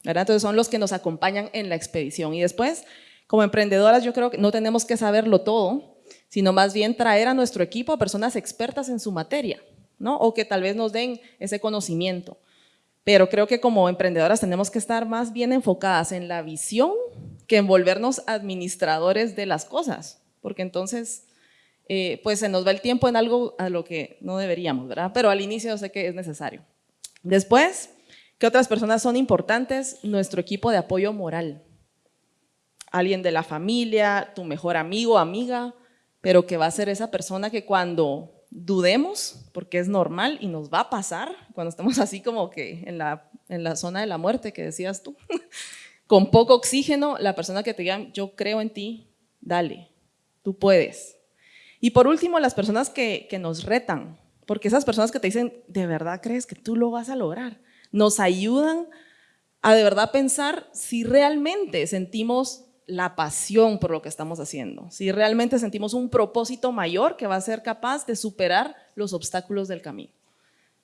¿verdad? Entonces son los que nos acompañan en la expedición. Y después, como emprendedoras, yo creo que no tenemos que saberlo todo, sino más bien traer a nuestro equipo a personas expertas en su materia o que tal vez nos den ese conocimiento. Pero creo que como emprendedoras tenemos que estar más bien enfocadas en la visión que en volvernos administradores de las cosas, porque entonces eh, pues se nos va el tiempo en algo a lo que no deberíamos, ¿verdad? Pero al inicio sé que es necesario. Después, ¿qué otras personas son importantes? Nuestro equipo de apoyo moral. Alguien de la familia, tu mejor amigo, amiga, pero que va a ser esa persona que cuando dudemos, porque es normal y nos va a pasar cuando estamos así como que en la, zona de la muerte que decías tú, <laughs> con poco oxígeno, la persona que te diga, yo creo en ti, dale, tú puedes. Y por último, las personas que nos retan, porque esas personas que te dicen, ¿de verdad crees que tú lo vas a lograr? Nos ayudan a de verdad pensar si realmente sentimos la pasión por lo que estamos haciendo, si realmente sentimos un propósito mayor que va a ser capaz de superar los obstáculos del camino.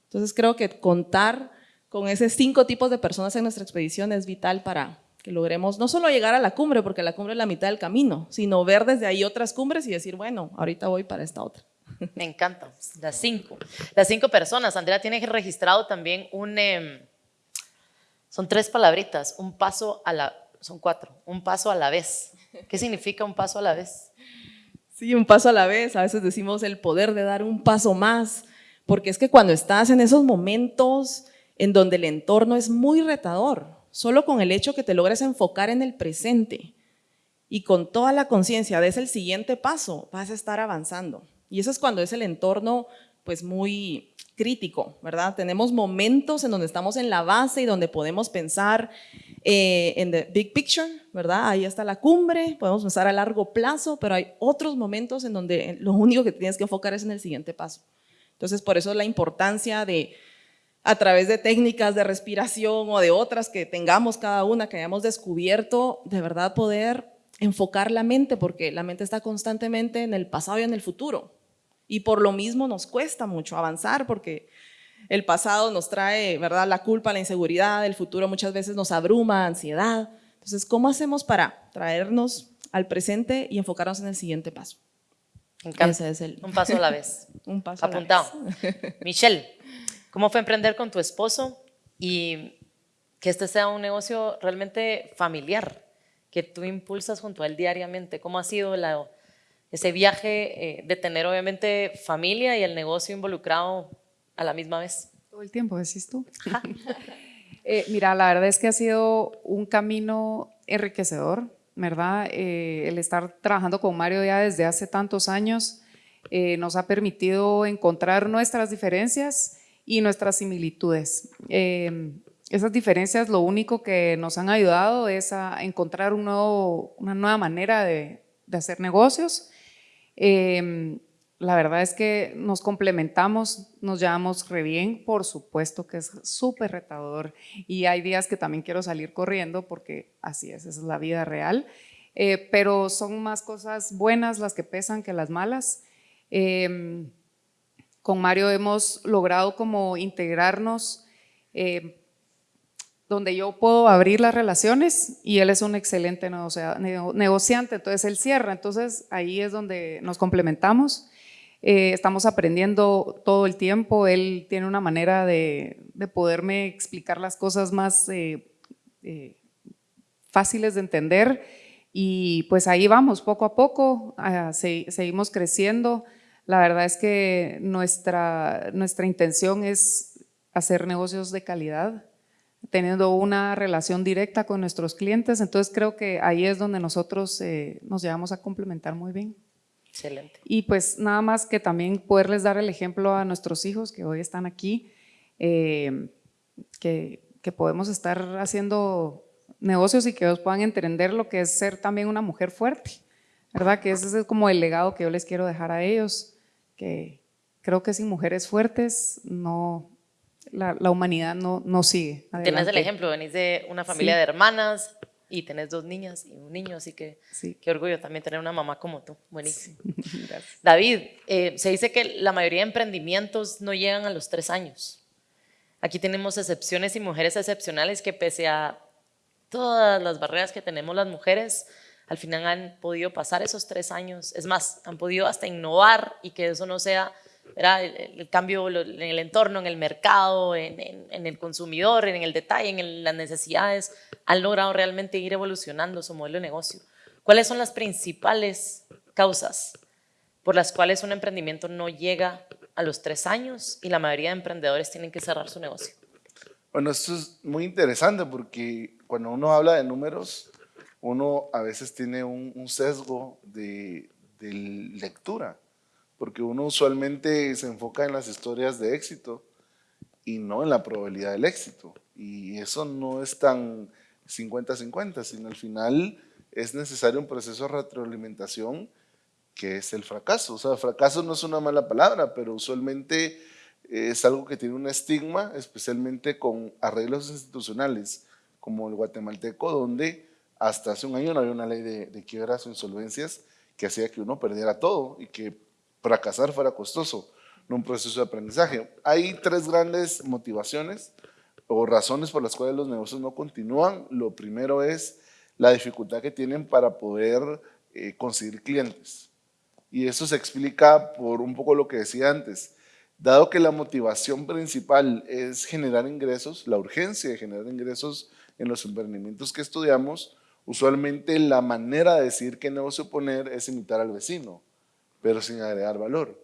Entonces creo que contar con esos cinco tipos de personas en nuestra expedición es vital para que logremos no solo llegar a la cumbre, porque la cumbre es la mitad del camino, sino ver desde ahí otras cumbres y decir, bueno, ahorita voy para esta otra. Me encanta, las cinco. Las cinco personas. Andrea tiene registrado también un, em, son tres palabritas, un paso a la son cuatro, un paso a la vez. ¿Qué significa un paso a la vez? Sí, un paso a la vez, a veces decimos el poder de dar un paso más, porque es que cuando estás en esos momentos en donde el entorno es muy retador, solo con el hecho que te logres enfocar en el presente y con toda la conciencia de ese el siguiente paso, vas a estar avanzando. Y eso es cuando es el entorno pues muy crítico, ¿verdad? Tenemos momentos en donde estamos en la base y donde podemos pensar eh, en the big picture, ¿verdad? Ahí está la cumbre, podemos pensar a largo plazo, pero hay otros momentos en donde lo único que tienes que enfocar es en el siguiente paso. Entonces, por eso la importancia de, a través de técnicas de respiración o de otras que tengamos cada una, que hayamos descubierto, de verdad poder enfocar la mente, porque la mente está constantemente en el pasado y en el futuro. Y por lo mismo nos cuesta mucho avanzar porque el pasado nos trae, ¿verdad? La culpa, la inseguridad, el futuro muchas veces nos abruma, ansiedad. Entonces, ¿cómo hacemos para traernos al presente y enfocarnos en el siguiente paso? Ese es el... Un paso a la vez. <laughs> Un paso Apuntado. a la vez. <laughs> Michelle, ¿cómo fue emprender con tu esposo y que este sea un negocio realmente familiar que tú impulsas junto a él diariamente? ¿Cómo ha sido la ese viaje eh, de tener obviamente familia y el negocio involucrado a la misma vez. Todo el tiempo, decís tú. <laughs> Eh, mira, la verdad es que ha sido un camino enriquecedor, ¿verdad? Eh, el estar trabajando con Mario ya desde hace tantos años nos ha permitido encontrar nuestras diferencias y nuestras similitudes. Eh, esas diferencias lo único que nos han ayudado es a encontrar un nuevo, una nueva manera de, de hacer negocios. Eh, la verdad es que nos complementamos, nos llevamos re bien, por supuesto que es súper retador y hay días que también quiero salir corriendo porque así es, es la vida real, eh, pero son más cosas buenas las que pesan que las malas. Em, con Mario hemos logrado como integrarnos eh, donde yo puedo abrir las relaciones y él es un excelente negociante, entonces él cierra, entonces ahí es donde nos complementamos. Eh, estamos aprendiendo todo el tiempo, él tiene una manera de, poderme explicar las cosas más eh, eh, fáciles de entender y pues ahí vamos, poco a poco, ah, seguimos creciendo. La verdad es que nuestra, nuestra intención es hacer negocios de calidad, teniendo una relación directa con nuestros clientes, entonces creo que ahí es donde nosotros nos llevamos a complementar muy bien. Excelente. Y pues nada más que también poderles dar el ejemplo a nuestros hijos que hoy están aquí, eh, que, que, podemos estar haciendo negocios y que ellos puedan entender lo que es ser también una mujer fuerte, ¿verdad? Que ese es como el legado que yo les quiero dejar a ellos, que creo que sin mujeres fuertes no, la, la humanidad no, no sigue. Adelante. Tienes el ejemplo, venís de una familia sí. de hermanas, y tenés dos niñas y un niño, así que sí. qué orgullo también tener una mamá como tú, buenísimo. Sí. <laughs> David, eh, se dice que la mayoría de emprendimientos no llegan a los tres años. Aquí tenemos excepciones y mujeres excepcionales que pese a todas las barreras que tenemos las mujeres, al final han podido pasar esos tres años. Es más, han podido hasta innovar y que eso no sea el, cambio en el entorno, en el mercado, en, el consumidor, en el detalle, en las necesidades, han logrado realmente ir evolucionando su modelo de negocio. ¿Cuáles son las principales causas por las cuales un emprendimiento no llega a los tres años y la mayoría de emprendedores tienen que cerrar su negocio? Bueno, esto es muy interesante porque cuando uno habla de números, uno a veces tiene un, sesgo de lectura porque uno usualmente se enfoca en las historias de éxito y no en la probabilidad del éxito. Y eso no es tan 50-50, sino al final es necesario un proceso de retroalimentación que es el fracaso. O sea, fracaso no es una mala palabra, pero usualmente es algo que tiene un estigma, especialmente con arreglos institucionales como el guatemalteco, donde hasta hace un año no había una ley de, de quiebras o insolvencias que hacía que uno perdiera todo y que fracasar fuera costoso, no un proceso de aprendizaje. Hay tres grandes motivaciones o razones por las cuales los negocios no continúan. Lo primero es la dificultad que tienen para poder eh, conseguir clientes. Y eso se explica por un poco lo que decía antes. Dado que la motivación principal es generar ingresos, la urgencia de generar ingresos en los emprendimientos que estudiamos, usualmente la manera de decir qué negocio poner es imitar al vecino pero sin agregar valor.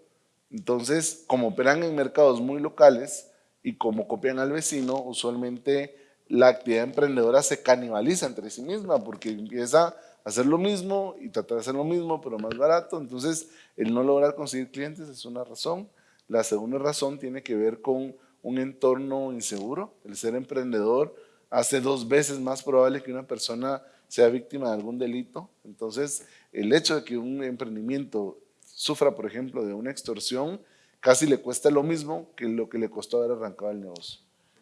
Entonces, como operan en mercados muy locales y como copian al vecino, usualmente la actividad emprendedora se canibaliza entre sí misma porque empieza a hacer lo mismo y tratar de hacer lo mismo, pero más barato. Entonces, el no lograr conseguir clientes es una razón. La segunda razón tiene que ver con un entorno inseguro. El ser emprendedor hace dos veces más probable que una persona sea víctima de algún delito. Entonces, el hecho de que un emprendimiento sufra, por ejemplo, de una extorsión, casi le cuesta lo mismo que lo que le costó haber arrancado el negocio.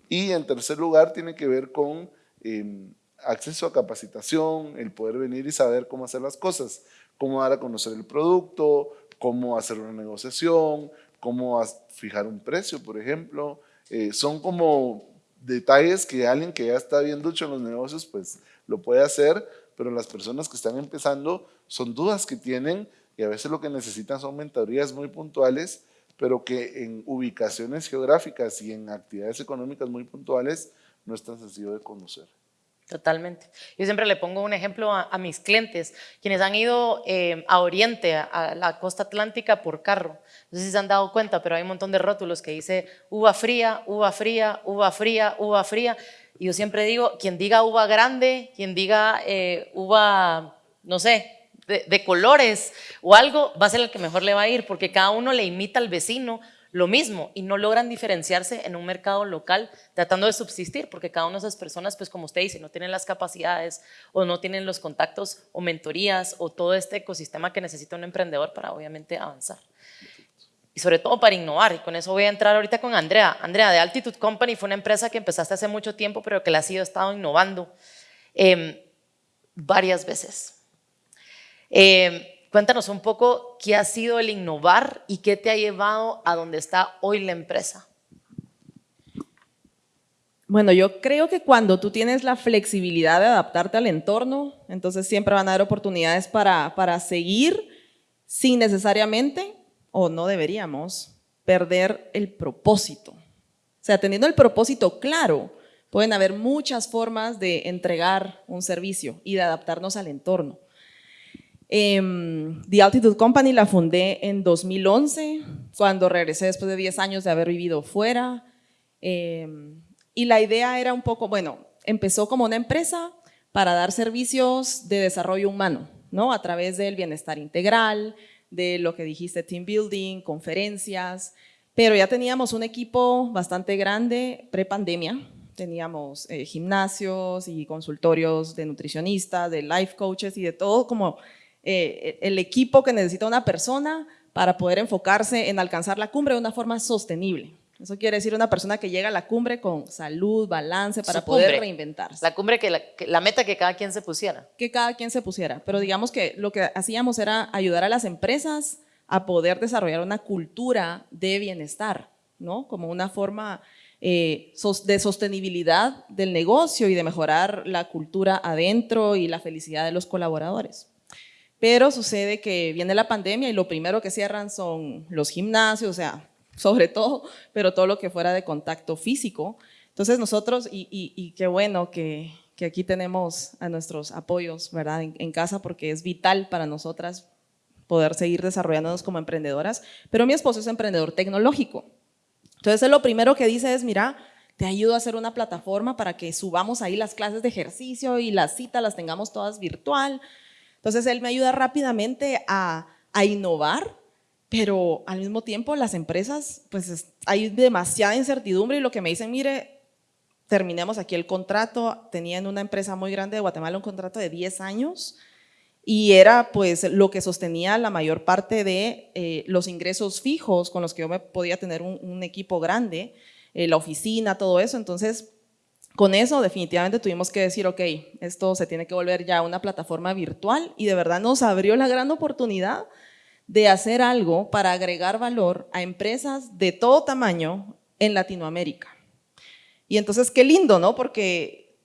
Y en tercer lugar, tiene que ver con eh, acceso a capacitación, el poder venir y saber cómo hacer las cosas, cómo dar a conocer el producto, cómo hacer una negociación, cómo fijar un precio, por ejemplo. Eh, son como detalles que alguien que ya está bien ducho en los negocios, pues lo puede hacer, pero las personas que están empezando son dudas que tienen y a veces lo que necesitan son mentorías muy puntuales, pero que en ubicaciones geográficas y en actividades económicas muy puntuales no es tan sencillo de conocer. Totalmente. Yo siempre le pongo un ejemplo a, mis clientes, quienes han ido eh, a Oriente, a la costa atlántica por carro. No sé si se han dado cuenta, pero hay un montón de rótulos que dice uva fría, uva fría, uva fría, uva fría. Y yo siempre digo, quien diga uva grande, quien diga eh, uva, no sé, de, colores o algo, va a ser el que mejor le va a ir, porque cada uno le imita al vecino lo mismo y no logran diferenciarse en un mercado local tratando de subsistir, porque cada una de esas personas, pues como usted dice, no tienen las capacidades o no tienen los contactos o mentorías o todo este ecosistema que necesita un emprendedor para obviamente avanzar. Y sobre todo para innovar, y con eso voy a entrar ahorita con Andrea. Andrea, de Altitude Company fue una empresa que empezaste hace mucho tiempo, pero que la ha sido estado innovando em, varias veces. Eh, Cuéntanos un poco qué ha sido el innovar y qué te ha llevado a donde está hoy la empresa. Bueno, yo creo que cuando tú tienes la flexibilidad de adaptarte al entorno, entonces siempre van a haber oportunidades para, para seguir sin necesariamente, o no deberíamos, perder el propósito. O sea, teniendo el propósito claro, pueden haber muchas formas de entregar un servicio y de adaptarnos al entorno. Em, The Altitude Company la fundé en 2011, cuando regresé después de 10 años de haber vivido fuera. Em, y la idea era un poco, bueno, empezó como una empresa para dar servicios de desarrollo humano, ¿no? A través del bienestar integral, de lo que dijiste, team building, conferencias, pero ya teníamos un equipo bastante grande pre-pandemia, teníamos eh, gimnasios y consultorios de nutricionistas, de life coaches y de todo como eh, el equipo que necesita una persona para poder enfocarse en alcanzar la cumbre de una forma sostenible. Eso quiere decir una persona que llega a la cumbre con salud, balance, para poder reinventarse. La cumbre, que la, la, meta que cada quien se pusiera. Que cada quien se pusiera. Pero digamos que lo que hacíamos era ayudar a las empresas a poder desarrollar una cultura de bienestar, ¿no? Como una forma eh, de sostenibilidad del negocio y de mejorar la cultura adentro y la felicidad de los colaboradores. Pero sucede que viene la pandemia y lo primero que cierran son los gimnasios, o sea, sobre todo, pero todo lo que fuera de contacto físico. Entonces nosotros, y, qué bueno que, aquí tenemos a nuestros apoyos, ¿verdad? En, casa porque es vital para nosotras poder seguir desarrollándonos como emprendedoras, pero mi esposo es emprendedor tecnológico. Entonces lo primero que dice es, mira, te ayudo a hacer una plataforma para que subamos ahí las clases de ejercicio y las citas las tengamos todas virtual, entonces él me ayuda rápidamente a, innovar, pero al mismo tiempo las empresas, pues hay demasiada incertidumbre y lo que me dicen, mire, terminemos aquí el contrato, tenía en una empresa muy grande de Guatemala un contrato de 10 años y era pues lo que sostenía la mayor parte de eh, los ingresos fijos con los que yo me podía tener un, equipo grande, eh, la oficina, todo eso, entonces con eso definitivamente tuvimos que decir, ok, esto se tiene que volver ya una plataforma virtual y de verdad nos abrió la gran oportunidad de hacer algo para agregar valor a empresas de todo tamaño en Latinoamérica. Y entonces qué lindo, ¿no? Porque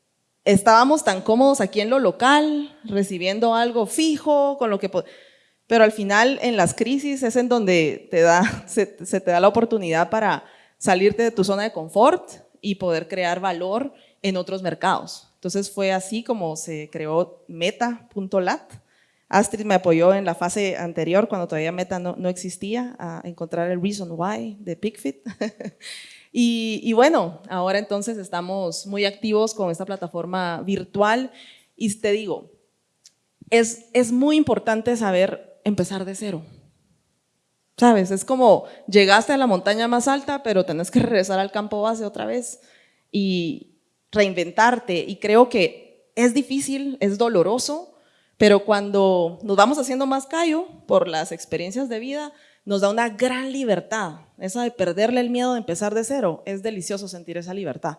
estábamos tan cómodos aquí en lo local, recibiendo algo fijo, con lo que... Pero al final en las crisis es en donde te da, <laughs> se, se te da la oportunidad para salirte de tu zona de confort, y poder crear valor en otros mercados. Entonces fue así como se creó Meta.lat. Astrid me apoyó en la fase anterior, cuando todavía Meta no, no existía, a encontrar el reason why de PickFit. <laughs> y, y, bueno, ahora entonces estamos muy activos con esta plataforma virtual y te digo, es, es muy importante saber empezar de cero. ¿Sabes? Es como llegaste a la montaña más alta, pero tenés que <laughs> regresar al campo base otra vez y reinventarte. Y creo que es difícil, es doloroso, pero cuando nos vamos haciendo más callo por las experiencias de vida, nos da una gran libertad. Esa de perderle el miedo de empezar de cero, es delicioso sentir esa libertad.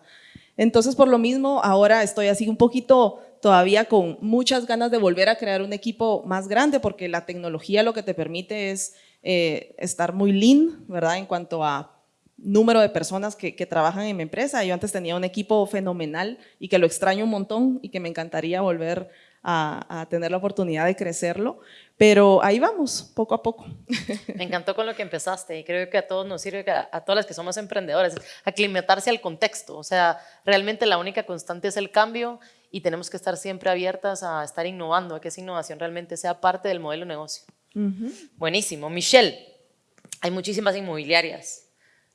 Entonces, por lo mismo, ahora estoy así un poquito todavía con muchas ganas de volver a crear un equipo más grande, porque la tecnología lo que te permite es eh, estar muy lean, ¿verdad? En cuanto a número de personas que, trabajan en mi empresa. Yo antes tenía un equipo fenomenal y que lo extraño un montón y que me encantaría volver a, tener la oportunidad de crecerlo, pero ahí vamos, poco a poco. <laughs> Me encantó con lo que empezaste y creo que a todos nos sirve, a, a todas las que somos emprendedores, aclimatarse al contexto. O sea, realmente la única constante es el cambio y tenemos que estar siempre abiertas a estar innovando, a que esa innovación realmente sea parte del modelo de negocio. Buenísimo. Michelle, hay muchísimas inmobiliarias,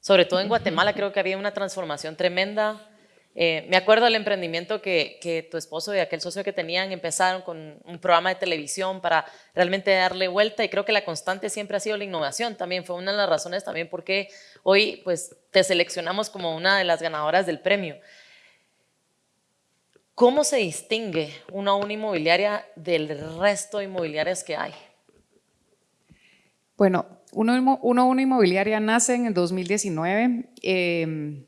sobre todo en Guatemala creo que había una transformación tremenda Eh, me acuerdo del emprendimiento que, que, tu esposo y aquel socio que tenían empezaron con un programa de televisión para realmente darle vuelta y creo que la constante siempre ha sido la innovación. También fue una de las razones también por qué hoy pues, te seleccionamos como una de las ganadoras del premio. ¿Cómo se distingue una, una inmobiliaria del resto de inmobiliarias que hay? Bueno, uno, uno inmobiliaria nace en el 2019 eh,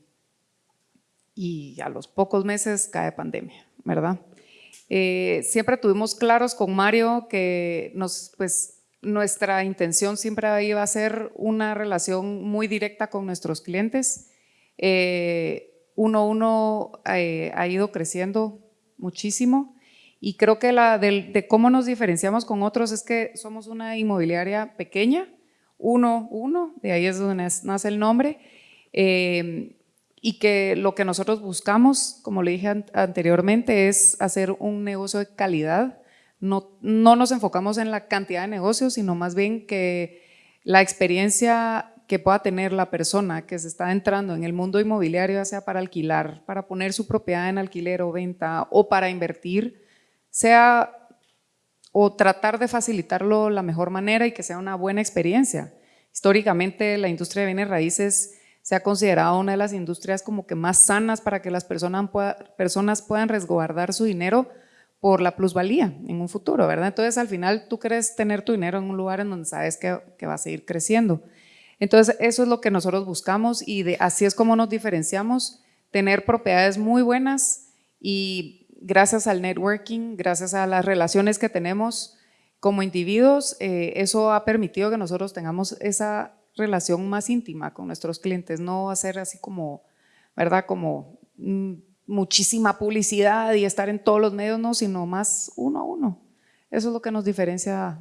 y a los pocos meses cae pandemia, ¿verdad? Eh, siempre tuvimos claros con Mario que pues, nuestra intención siempre iba a ser una relación muy directa con nuestros clientes. Eh, uno uno eh, ha ido creciendo muchísimo y creo que la de, cómo nos diferenciamos con otros es que somos una inmobiliaria pequeña, uno, uno, de ahí es donde nace el nombre, eh, y que lo que nosotros buscamos, como le dije anteriormente, es hacer un negocio de calidad. No, no nos enfocamos en la cantidad de negocios, sino más bien que la experiencia que pueda tener la persona que se está entrando en el mundo inmobiliario, ya sea para alquilar, para poner su propiedad en alquiler o venta o para invertir, sea o tratar de facilitarlo la mejor manera y que sea una buena experiencia. Históricamente la industria de bienes raíces se ha considerado una de las industrias como que más sanas para que las personas, puedan resguardar su dinero por la plusvalía en un futuro, ¿verdad? Entonces al final tú quieres tener tu dinero en un lugar en donde sabes que, que va a seguir creciendo. Entonces, eso es lo que nosotros buscamos y de, así es como nos diferenciamos, tener propiedades muy buenas y gracias al networking, gracias a las relaciones que tenemos como individuos, eh, eso ha permitido que nosotros tengamos esa relación más íntima con nuestros clientes, no hacer así como, ¿verdad? Como mm, muchísima publicidad y estar en todos los medios, no, sino más uno a uno. Eso es lo que nos diferencia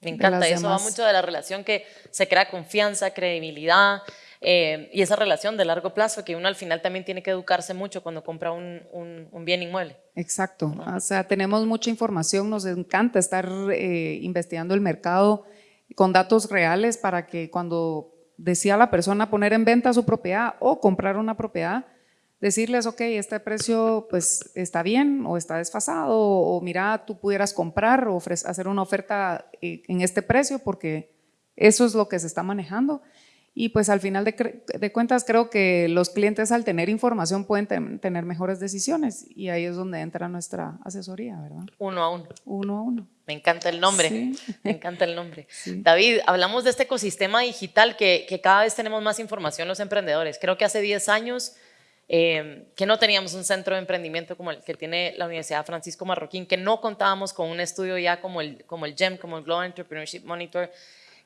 me encanta, eso va mucho de la relación que se crea confianza, credibilidad eh, y esa relación de largo plazo que uno al final también tiene que educarse mucho cuando compra un, un, bien inmueble. Exacto, o sea, tenemos mucha información, nos encanta estar eh, investigando el mercado con datos reales para que cuando decía la persona poner en venta su propiedad o comprar una propiedad, decirles, ok, este precio pues está bien o está desfasado o, mira, tú pudieras comprar o hacer una oferta eh, en este precio porque eso es lo que se está manejando. Y pues al final de, cuentas creo que los clientes al tener información pueden tener mejores decisiones y ahí es donde entra nuestra asesoría, ¿verdad? Uno a uno. Uno a uno. Me encanta el nombre, me encanta el nombre. <laughs> David, hablamos de este ecosistema digital que, que cada vez tenemos más información los emprendedores. Creo que hace 10 años Em, que no teníamos un centro de emprendimiento como el que tiene la Universidad Francisco Marroquín, que no contábamos con un estudio ya como el, como el GEM, como el Global Entrepreneurship Monitor,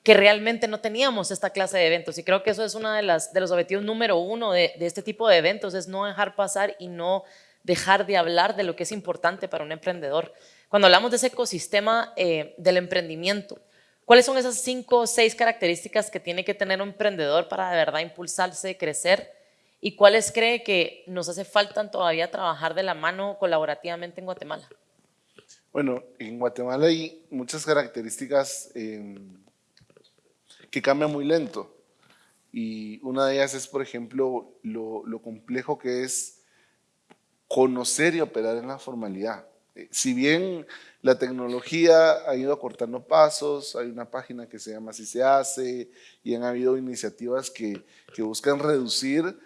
que realmente no teníamos esta clase de eventos. Y creo que eso es uno de, de los objetivos número uno de, de este tipo de eventos, es no dejar pasar y no dejar de hablar de lo que es importante para un emprendedor. Cuando hablamos de ese ecosistema eh, del emprendimiento, ¿cuáles son esas cinco o seis características que tiene que tener un emprendedor para de verdad impulsarse, crecer? ¿Y cuáles cree que nos hace falta todavía trabajar de la mano colaborativamente en Guatemala? Bueno, en Guatemala hay muchas características em, que cambian muy lento. Y una de ellas es, por ejemplo, lo, complejo que es conocer y operar en la formalidad. Eh, si bien la tecnología ha ido acortando pasos, hay una página que se llama Así se hace y han habido iniciativas que, que buscan reducir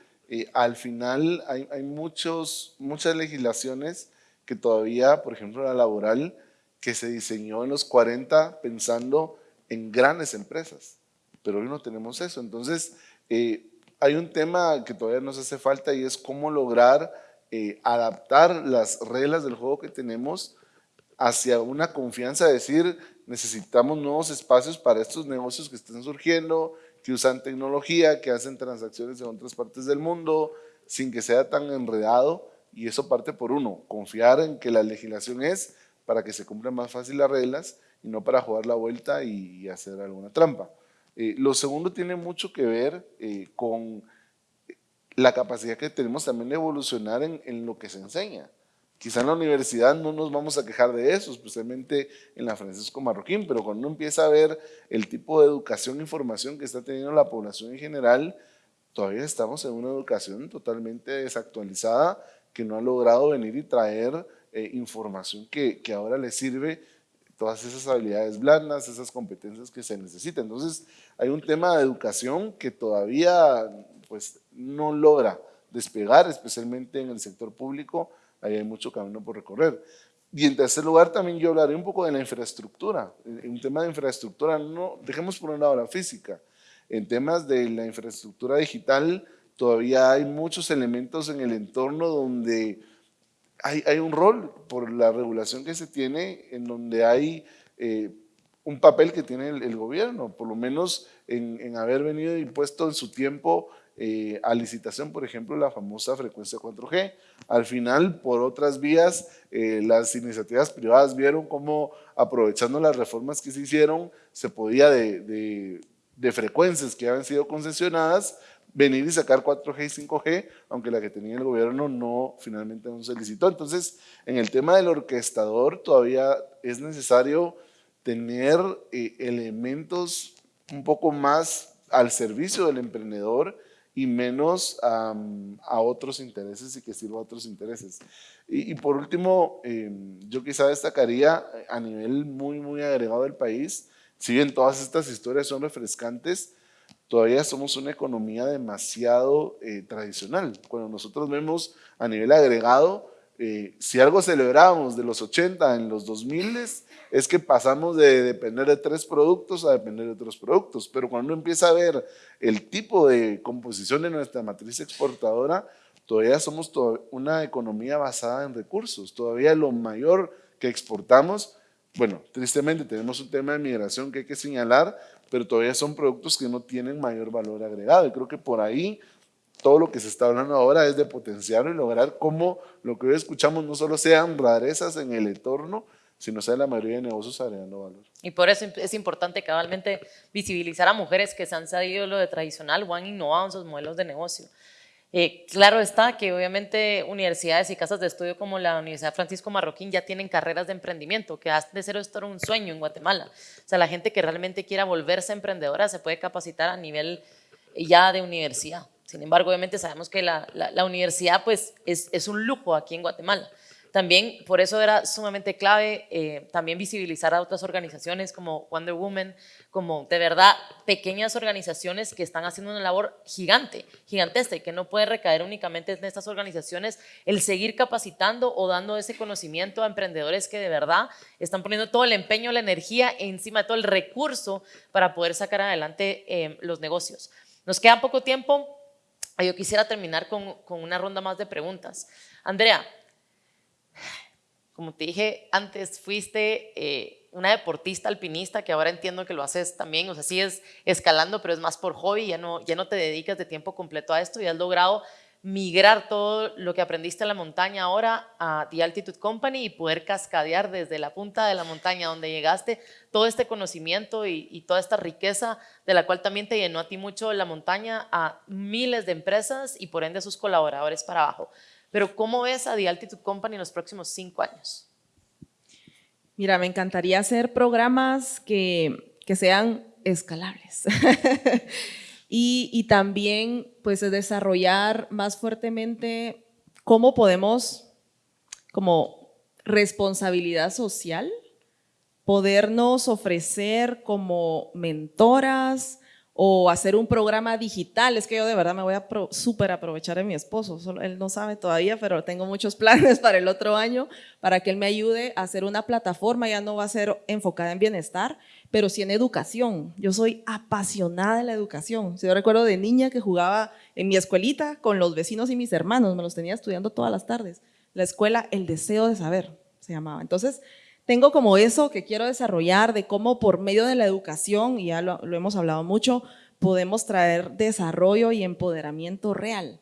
al final hay, muchos, muchas legislaciones que todavía, por ejemplo la laboral, que se diseñó en los 40 pensando en grandes empresas, pero hoy no tenemos eso. Entonces, eh, hay un tema que todavía nos hace falta y es cómo lograr eh, adaptar las reglas del juego que tenemos hacia una confianza, de decir, necesitamos nuevos espacios para estos negocios que están surgiendo, que usan tecnología, que hacen transacciones en otras partes del mundo, sin que sea tan enredado, y eso parte por uno, confiar en que la legislación es para que se cumplan más fácil las reglas y no para jugar la vuelta y, hacer alguna trampa. Eh, lo segundo tiene mucho que ver eh, con la capacidad que tenemos también de evolucionar en, lo que se enseña. Quizá en la universidad no nos vamos a quejar de eso, especialmente en la Francisco Marroquín, pero cuando uno empieza a ver el tipo de educación e información que está teniendo la población en general, todavía estamos en una educación totalmente desactualizada que no ha logrado venir y traer eh, información que ahora le sirve todas esas habilidades blandas, esas competencias que se necesitan. Entonces, hay un tema de educación que todavía pues, no logra despegar, especialmente en el sector público, ahí hay mucho camino por recorrer. Y en tercer lugar, también yo hablaré un poco de la infraestructura. En un tema de infraestructura, no, dejemos por un lado la física. En temas de la infraestructura digital, todavía hay muchos elementos en el entorno donde hay, hay un rol por la regulación que se tiene, en donde hay eh, un papel que tiene el, gobierno, por lo menos en, en haber venido impuesto en su tiempo eh, a licitación, por ejemplo, la famosa frecuencia 4G. Al final, por otras vías, eh, las iniciativas privadas vieron cómo, aprovechando las reformas que se hicieron, se podía de, de, frecuencias que habían sido concesionadas, venir y sacar 4G y 5G, aunque la que tenía el gobierno no, finalmente no se licitó. Entonces, en el tema del orquestador todavía es necesario tener eh, elementos un poco más al servicio del emprendedor y menos a otros intereses y que sirva a otros intereses. Y, por último, em, yo quizá destacaría eh, a nivel muy, muy agregado del país, si bien todas estas historias son refrescantes, todavía somos una economía demasiado eh, tradicional. Cuando nosotros vemos a nivel agregado, eh, si algo celebramos de los 80 en los 2000 es que pasamos de depender de tres productos a depender de otros productos, pero cuando uno empieza a ver el tipo de composición de nuestra matriz exportadora, todavía somos una economía basada en recursos, todavía lo mayor que exportamos, bueno, tristemente tenemos un tema de migración que hay que señalar, pero todavía son productos que no tienen mayor valor agregado y creo que por ahí todo lo que se está hablando ahora es de potenciar y lograr cómo lo que hoy escuchamos no solo sean rarezas en el entorno, sino sea la mayoría de negocios agregando valor. Y por eso es importante cabalmente visibilizar a mujeres que se han salido lo de tradicional o han innovado en sus modelos de negocio. Eh, claro está que obviamente universidades y casas de estudio como la Universidad Francisco Marroquín ya tienen carreras de emprendimiento, que hace de cero esto un sueño en Guatemala. O sea, la gente que realmente quiera volverse emprendedora se puede capacitar a nivel ya de universidad. Sin embargo, obviamente sabemos que la, universidad pues, es, es, un lujo aquí en Guatemala. También por eso era sumamente clave eh, también visibilizar a otras organizaciones como Wonder Woman, como de verdad pequeñas organizaciones que están haciendo una labor gigante, gigantesca y que no puede recaer únicamente en estas organizaciones el seguir capacitando o dando ese conocimiento a emprendedores que de verdad están poniendo todo el empeño, la energía encima de todo el recurso para poder sacar adelante eh, los negocios. Nos queda poco tiempo, yo quisiera terminar con, una ronda más de preguntas. Andrea, como te dije antes, fuiste eh, una deportista alpinista que ahora entiendo que lo haces también, o sea, sigues escalando, pero es más por hobby, ya no, ya no te dedicas de tiempo completo a esto y has logrado migrar todo lo que aprendiste en la montaña ahora a The Altitude Company y poder cascadear desde la punta de la montaña donde llegaste todo este conocimiento y, toda esta riqueza de la cual también te llenó a ti mucho la montaña a miles de empresas y por ende a sus colaboradores para abajo. Pero ¿cómo ves a The Altitude Company en los próximos cinco años? Mira, me encantaría hacer programas que, que sean escalables. <laughs> y, también pues desarrollar más fuertemente cómo podemos como responsabilidad social podernos ofrecer como mentoras o hacer un programa digital. Es que yo de verdad me voy a súper aprovechar de mi esposo. él no sabe todavía, pero tengo muchos <laughs> planes para el otro año para que él me ayude a hacer una plataforma. Ya no va a ser enfocada en bienestar, pero sí en educación. Yo soy apasionada de la educación. Yo recuerdo de niña que jugaba en mi escuelita con los vecinos y mis hermanos. Me los tenía estudiando todas las tardes. La escuela El Deseo de Saber se llamaba. Entonces, tengo como eso que quiero desarrollar de cómo por medio de la educación, y ya lo, hemos hablado mucho, podemos traer desarrollo y empoderamiento real.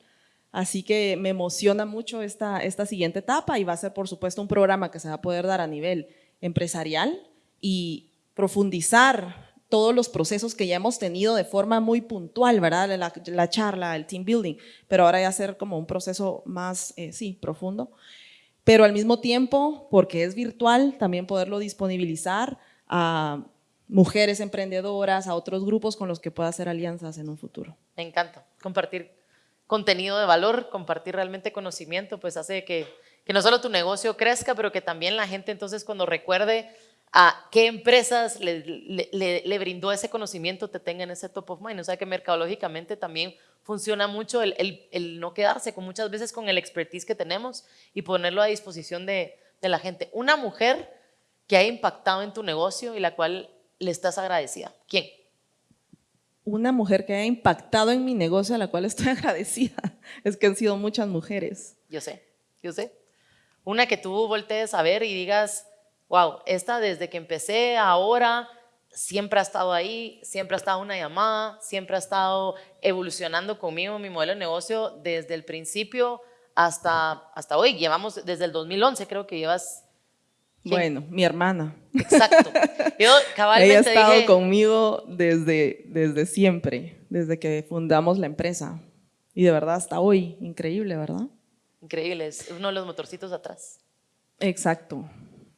Así que me emociona mucho esta, esta siguiente etapa y va a ser por supuesto un programa que se va a poder dar a nivel empresarial y profundizar todos los procesos que ya hemos tenido de forma muy puntual, ¿verdad? La, la charla, el team building, pero ahora ya hacer como un proceso más, eh, sí, profundo pero al mismo tiempo, porque es virtual, también poderlo disponibilizar a mujeres emprendedoras, a otros grupos con los que pueda hacer alianzas en un futuro. Me encanta. compartir contenido de valor, compartir realmente conocimiento, pues hace que, que no solo tu negocio crezca, pero que también la gente entonces cuando recuerde a qué empresas le, brindó ese conocimiento te tengan ese top of mind. O sea que mercadológicamente también funciona mucho el, el, el, no quedarse con muchas veces con el expertise que tenemos y ponerlo a disposición de, de la gente. Una mujer que ha impactado en tu negocio y la cual le estás agradecida. ¿Quién? Una mujer que ha impactado en mi negocio a la cual estoy <laughs> agradecida. Es que han sido muchas mujeres. Yo sé, yo sé. Una que tú voltees a ver y digas, wow, esta desde que empecé ahora siempre ha estado ahí, siempre ha estado una llamada, siempre ha estado evolucionando conmigo mi modelo de negocio desde el principio hasta, hasta hoy. Llevamos desde el 2011, creo que llevas... Bueno, mi hermana. Exacto. <laughs> Yo cabalmente Ella ha estado conmigo desde, desde siempre, desde que fundamos la empresa. Y de verdad hasta hoy, increíble, ¿verdad? Increíble, es uno de los motorcitos atrás. Exacto.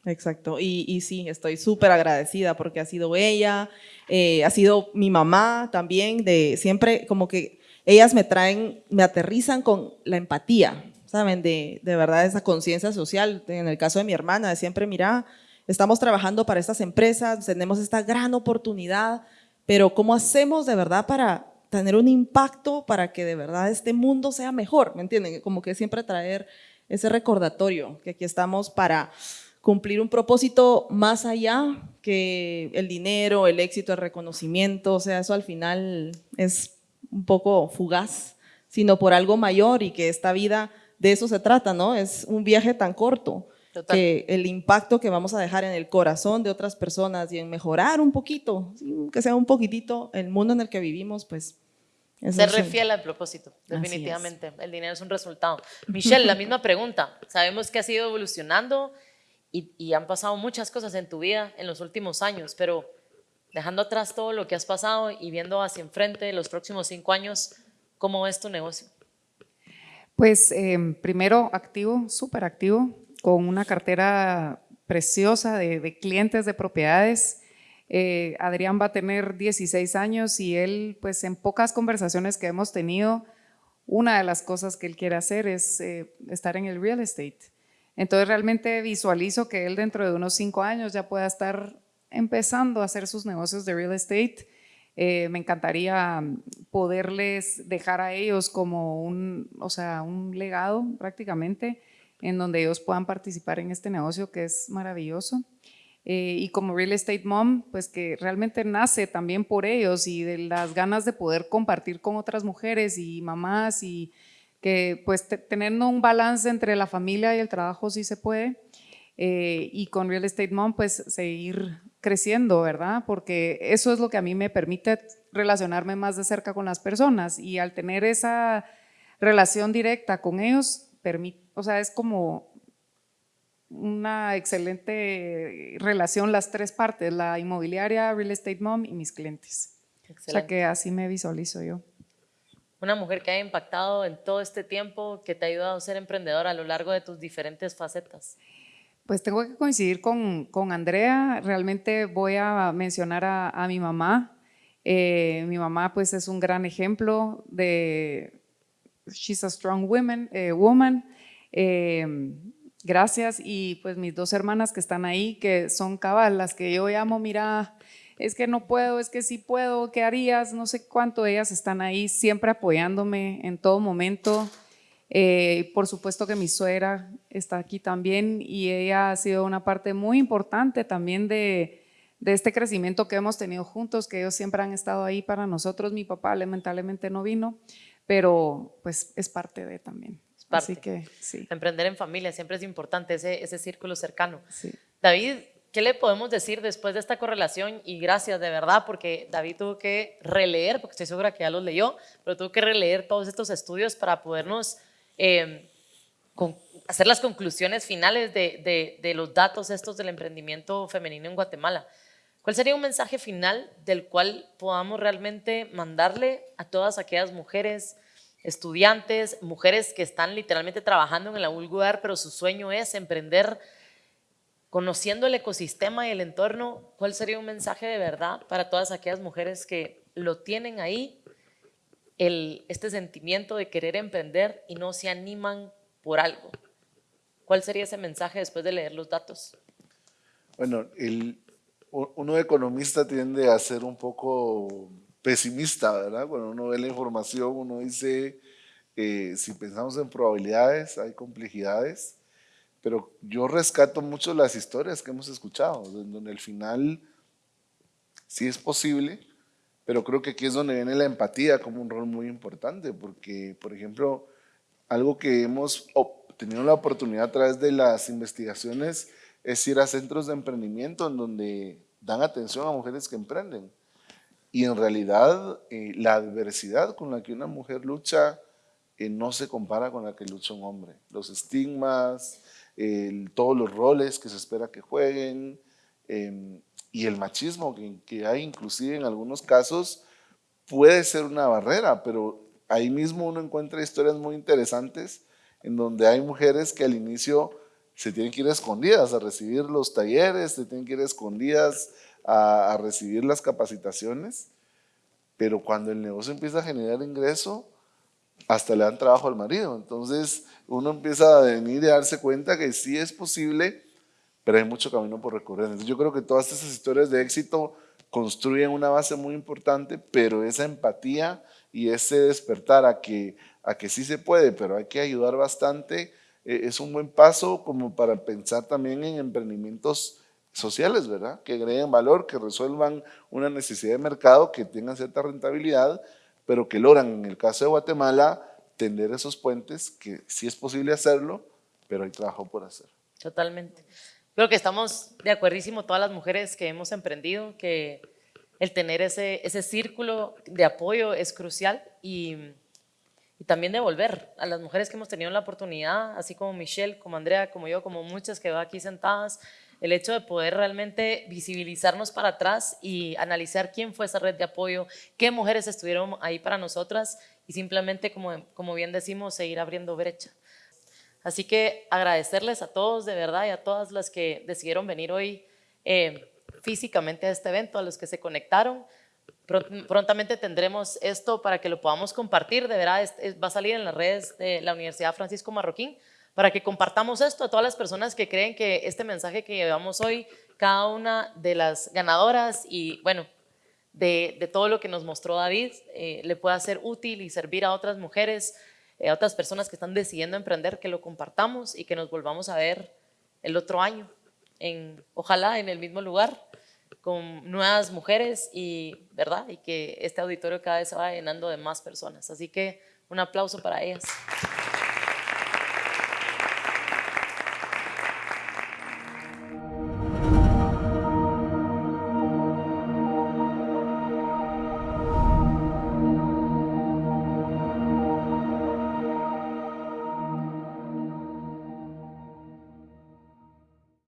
Exacto, y, y sí, estoy súper agradecida porque ha sido ella, eh, ha sido mi mamá también, de siempre como que ellas me traen, me aterrizan con la empatía, ¿saben? De, de verdad esa conciencia social, en el caso de mi hermana, de siempre, mira, estamos trabajando para estas empresas, tenemos esta gran oportunidad, pero ¿cómo hacemos de verdad para tener un impacto para que de verdad este mundo sea mejor? ¿Me entienden? Como que siempre traer ese recordatorio, que aquí estamos para cumplir un propósito más allá que el dinero, el éxito, el reconocimiento, o sea, eso al final es un poco fugaz, sino por algo mayor y que esta vida de eso se trata, ¿no? Es un viaje tan corto que el impacto que vamos a dejar en el corazón de otras personas y en mejorar un poquito, que sea un poquitito el mundo en el que vivimos, pues ser refiel al propósito, definitivamente. El dinero es un resultado. Michelle, la misma pregunta. Sabemos que ha ido evolucionando y, han pasado muchas cosas en tu vida en los últimos años, pero dejando atrás todo lo que has pasado y viendo hacia enfrente los próximos cinco años, ¿cómo es tu negocio? Pues em, primero activo, súper activo, con una cartera preciosa de, clientes de propiedades. Eh, Adrián va a tener 16 años y él, pues en pocas conversaciones que hemos tenido, una de las cosas que él quiere hacer es eh, estar en el real estate. Entonces realmente visualizo que él dentro de unos cinco años ya pueda estar empezando a hacer sus negocios de real estate. Eh, me encantaría poderles dejar a ellos como un, o sea, un legado prácticamente en donde ellos puedan participar en este negocio que es maravilloso. Eh, y como Real Estate Mom, pues que realmente nace también por ellos y de las ganas de poder compartir con otras mujeres y mamás y que pues teniendo un balance entre la familia y el trabajo sí se puede. Eh, y con Real Estate Mom pues seguir creciendo, ¿verdad? Porque eso es lo que a mí me permite relacionarme más de cerca con las personas y al tener esa relación directa con ellos, permite, o sea, es como una excelente relación las tres partes, la inmobiliaria, Real Estate Mom y mis clientes. O sea que así me visualizo yo una mujer que ha impactado en todo este tiempo, que te ha ayudado a ser emprendedora a lo largo de tus diferentes facetas? Pues tengo que coincidir con, con Andrea, realmente voy a mencionar a, mi mamá. Eh, mi mamá pues es un gran ejemplo de, she's a strong woman. Eh, woman. Eh, gracias y pues mis dos hermanas que están ahí, que son cabal, las que yo llamo, mira, es que no puedo, es que sí puedo, ¿qué harías? No sé cuánto ellas están ahí siempre apoyándome en todo momento. Eh, por supuesto que mi suegra está aquí también y ella ha sido una parte muy importante también de, de este crecimiento que hemos tenido juntos, que ellos siempre han estado ahí para nosotros. Mi papá lamentablemente no vino, pero pues es parte de también. Así que sí. Emprender en familia siempre es importante, ese, ese círculo cercano. David, ¿Qué le podemos decir después de esta correlación? Y gracias de verdad, porque David tuvo que releer, porque estoy segura que ya los leyó, pero tuvo que releer todos estos estudios para podernos em, hacer las conclusiones finales de, de, los datos estos del emprendimiento femenino en Guatemala. ¿Cuál sería un mensaje final del cual podamos realmente mandarle a todas aquellas mujeres, estudiantes, mujeres que están literalmente trabajando en el lugar, pero su sueño es emprender conociendo el ecosistema y el entorno, ¿cuál sería un mensaje de verdad para todas aquellas mujeres que lo tienen ahí este sentimiento de querer emprender y no se animan por algo. ¿Cuál sería ese mensaje después de leer los datos? Bueno, el, uno economista tiende a ser un poco pesimista, ¿verdad? Cuando uno ve la información, uno dice, eh, si pensamos en probabilidades, hay complejidades, pero yo rescato mucho las historias que hemos escuchado, donde al final sí es posible, pero creo que aquí es donde viene la empatía como un rol muy importante, porque, por ejemplo, algo que hemos tenido la oportunidad a través de las investigaciones es ir a centros de emprendimiento en donde dan atención a mujeres que emprenden. Y en realidad eh, la adversidad con la que una mujer lucha eh, no se compara con la que lucha un hombre. Los estigmas, todos los roles que se espera que jueguen em, y el machismo que, hay inclusive en algunos casos puede ser una barrera, pero ahí mismo uno encuentra historias muy interesantes en donde hay mujeres que al inicio se tienen que ir escondidas a recibir los talleres, se tienen que ir escondidas a, a recibir las capacitaciones, pero cuando el negocio empieza a generar ingreso, hasta le dan trabajo al marido. Entonces uno empieza a venir y a darse cuenta que sí es posible, pero hay mucho camino por recorrer. Entonces yo creo que todas esas historias de éxito construyen una base muy importante, pero esa empatía y ese despertar a que, a que sí se puede, pero hay que ayudar bastante, eh, es un buen paso como para pensar también en emprendimientos sociales, ¿verdad? Que agreguen valor, que resuelvan una necesidad de mercado, que tengan cierta rentabilidad, pero que logran, en el caso de Guatemala, tender esos puentes, que sí es posible hacerlo, pero hay trabajo por hacer. Totalmente. Creo que estamos de acuerdísimo todas las mujeres que hemos emprendido, que el tener ese, ese círculo de apoyo es crucial y, y también devolver a las mujeres que hemos tenido la oportunidad, así como Michelle, como Andrea, como yo, como muchas que van aquí sentadas, el hecho de poder realmente visibilizarnos para atrás y analizar quién fue esa red de apoyo, qué mujeres estuvieron ahí para nosotras y simplemente, como, como bien decimos, seguir abriendo brecha. Así que agradecerles a todos de verdad y a todas las que decidieron venir hoy eh, físicamente a este evento, a los que se conectaron. Prontamente tendremos esto para que lo podamos compartir, de verdad va a salir en las redes de la Universidad Francisco Marroquín, para que compartamos esto a todas las personas que creen que este mensaje que llevamos hoy, cada una de las ganadoras y bueno, de, todo lo que nos mostró David, eh, le pueda ser útil y servir a otras mujeres, eh, a otras personas que están decidiendo emprender, que lo compartamos y que nos volvamos a ver el otro año, en, ojalá en el mismo lugar, con nuevas mujeres y, ¿verdad? y que este auditorio cada vez se va llenando de más personas. Así que un aplauso para ellas.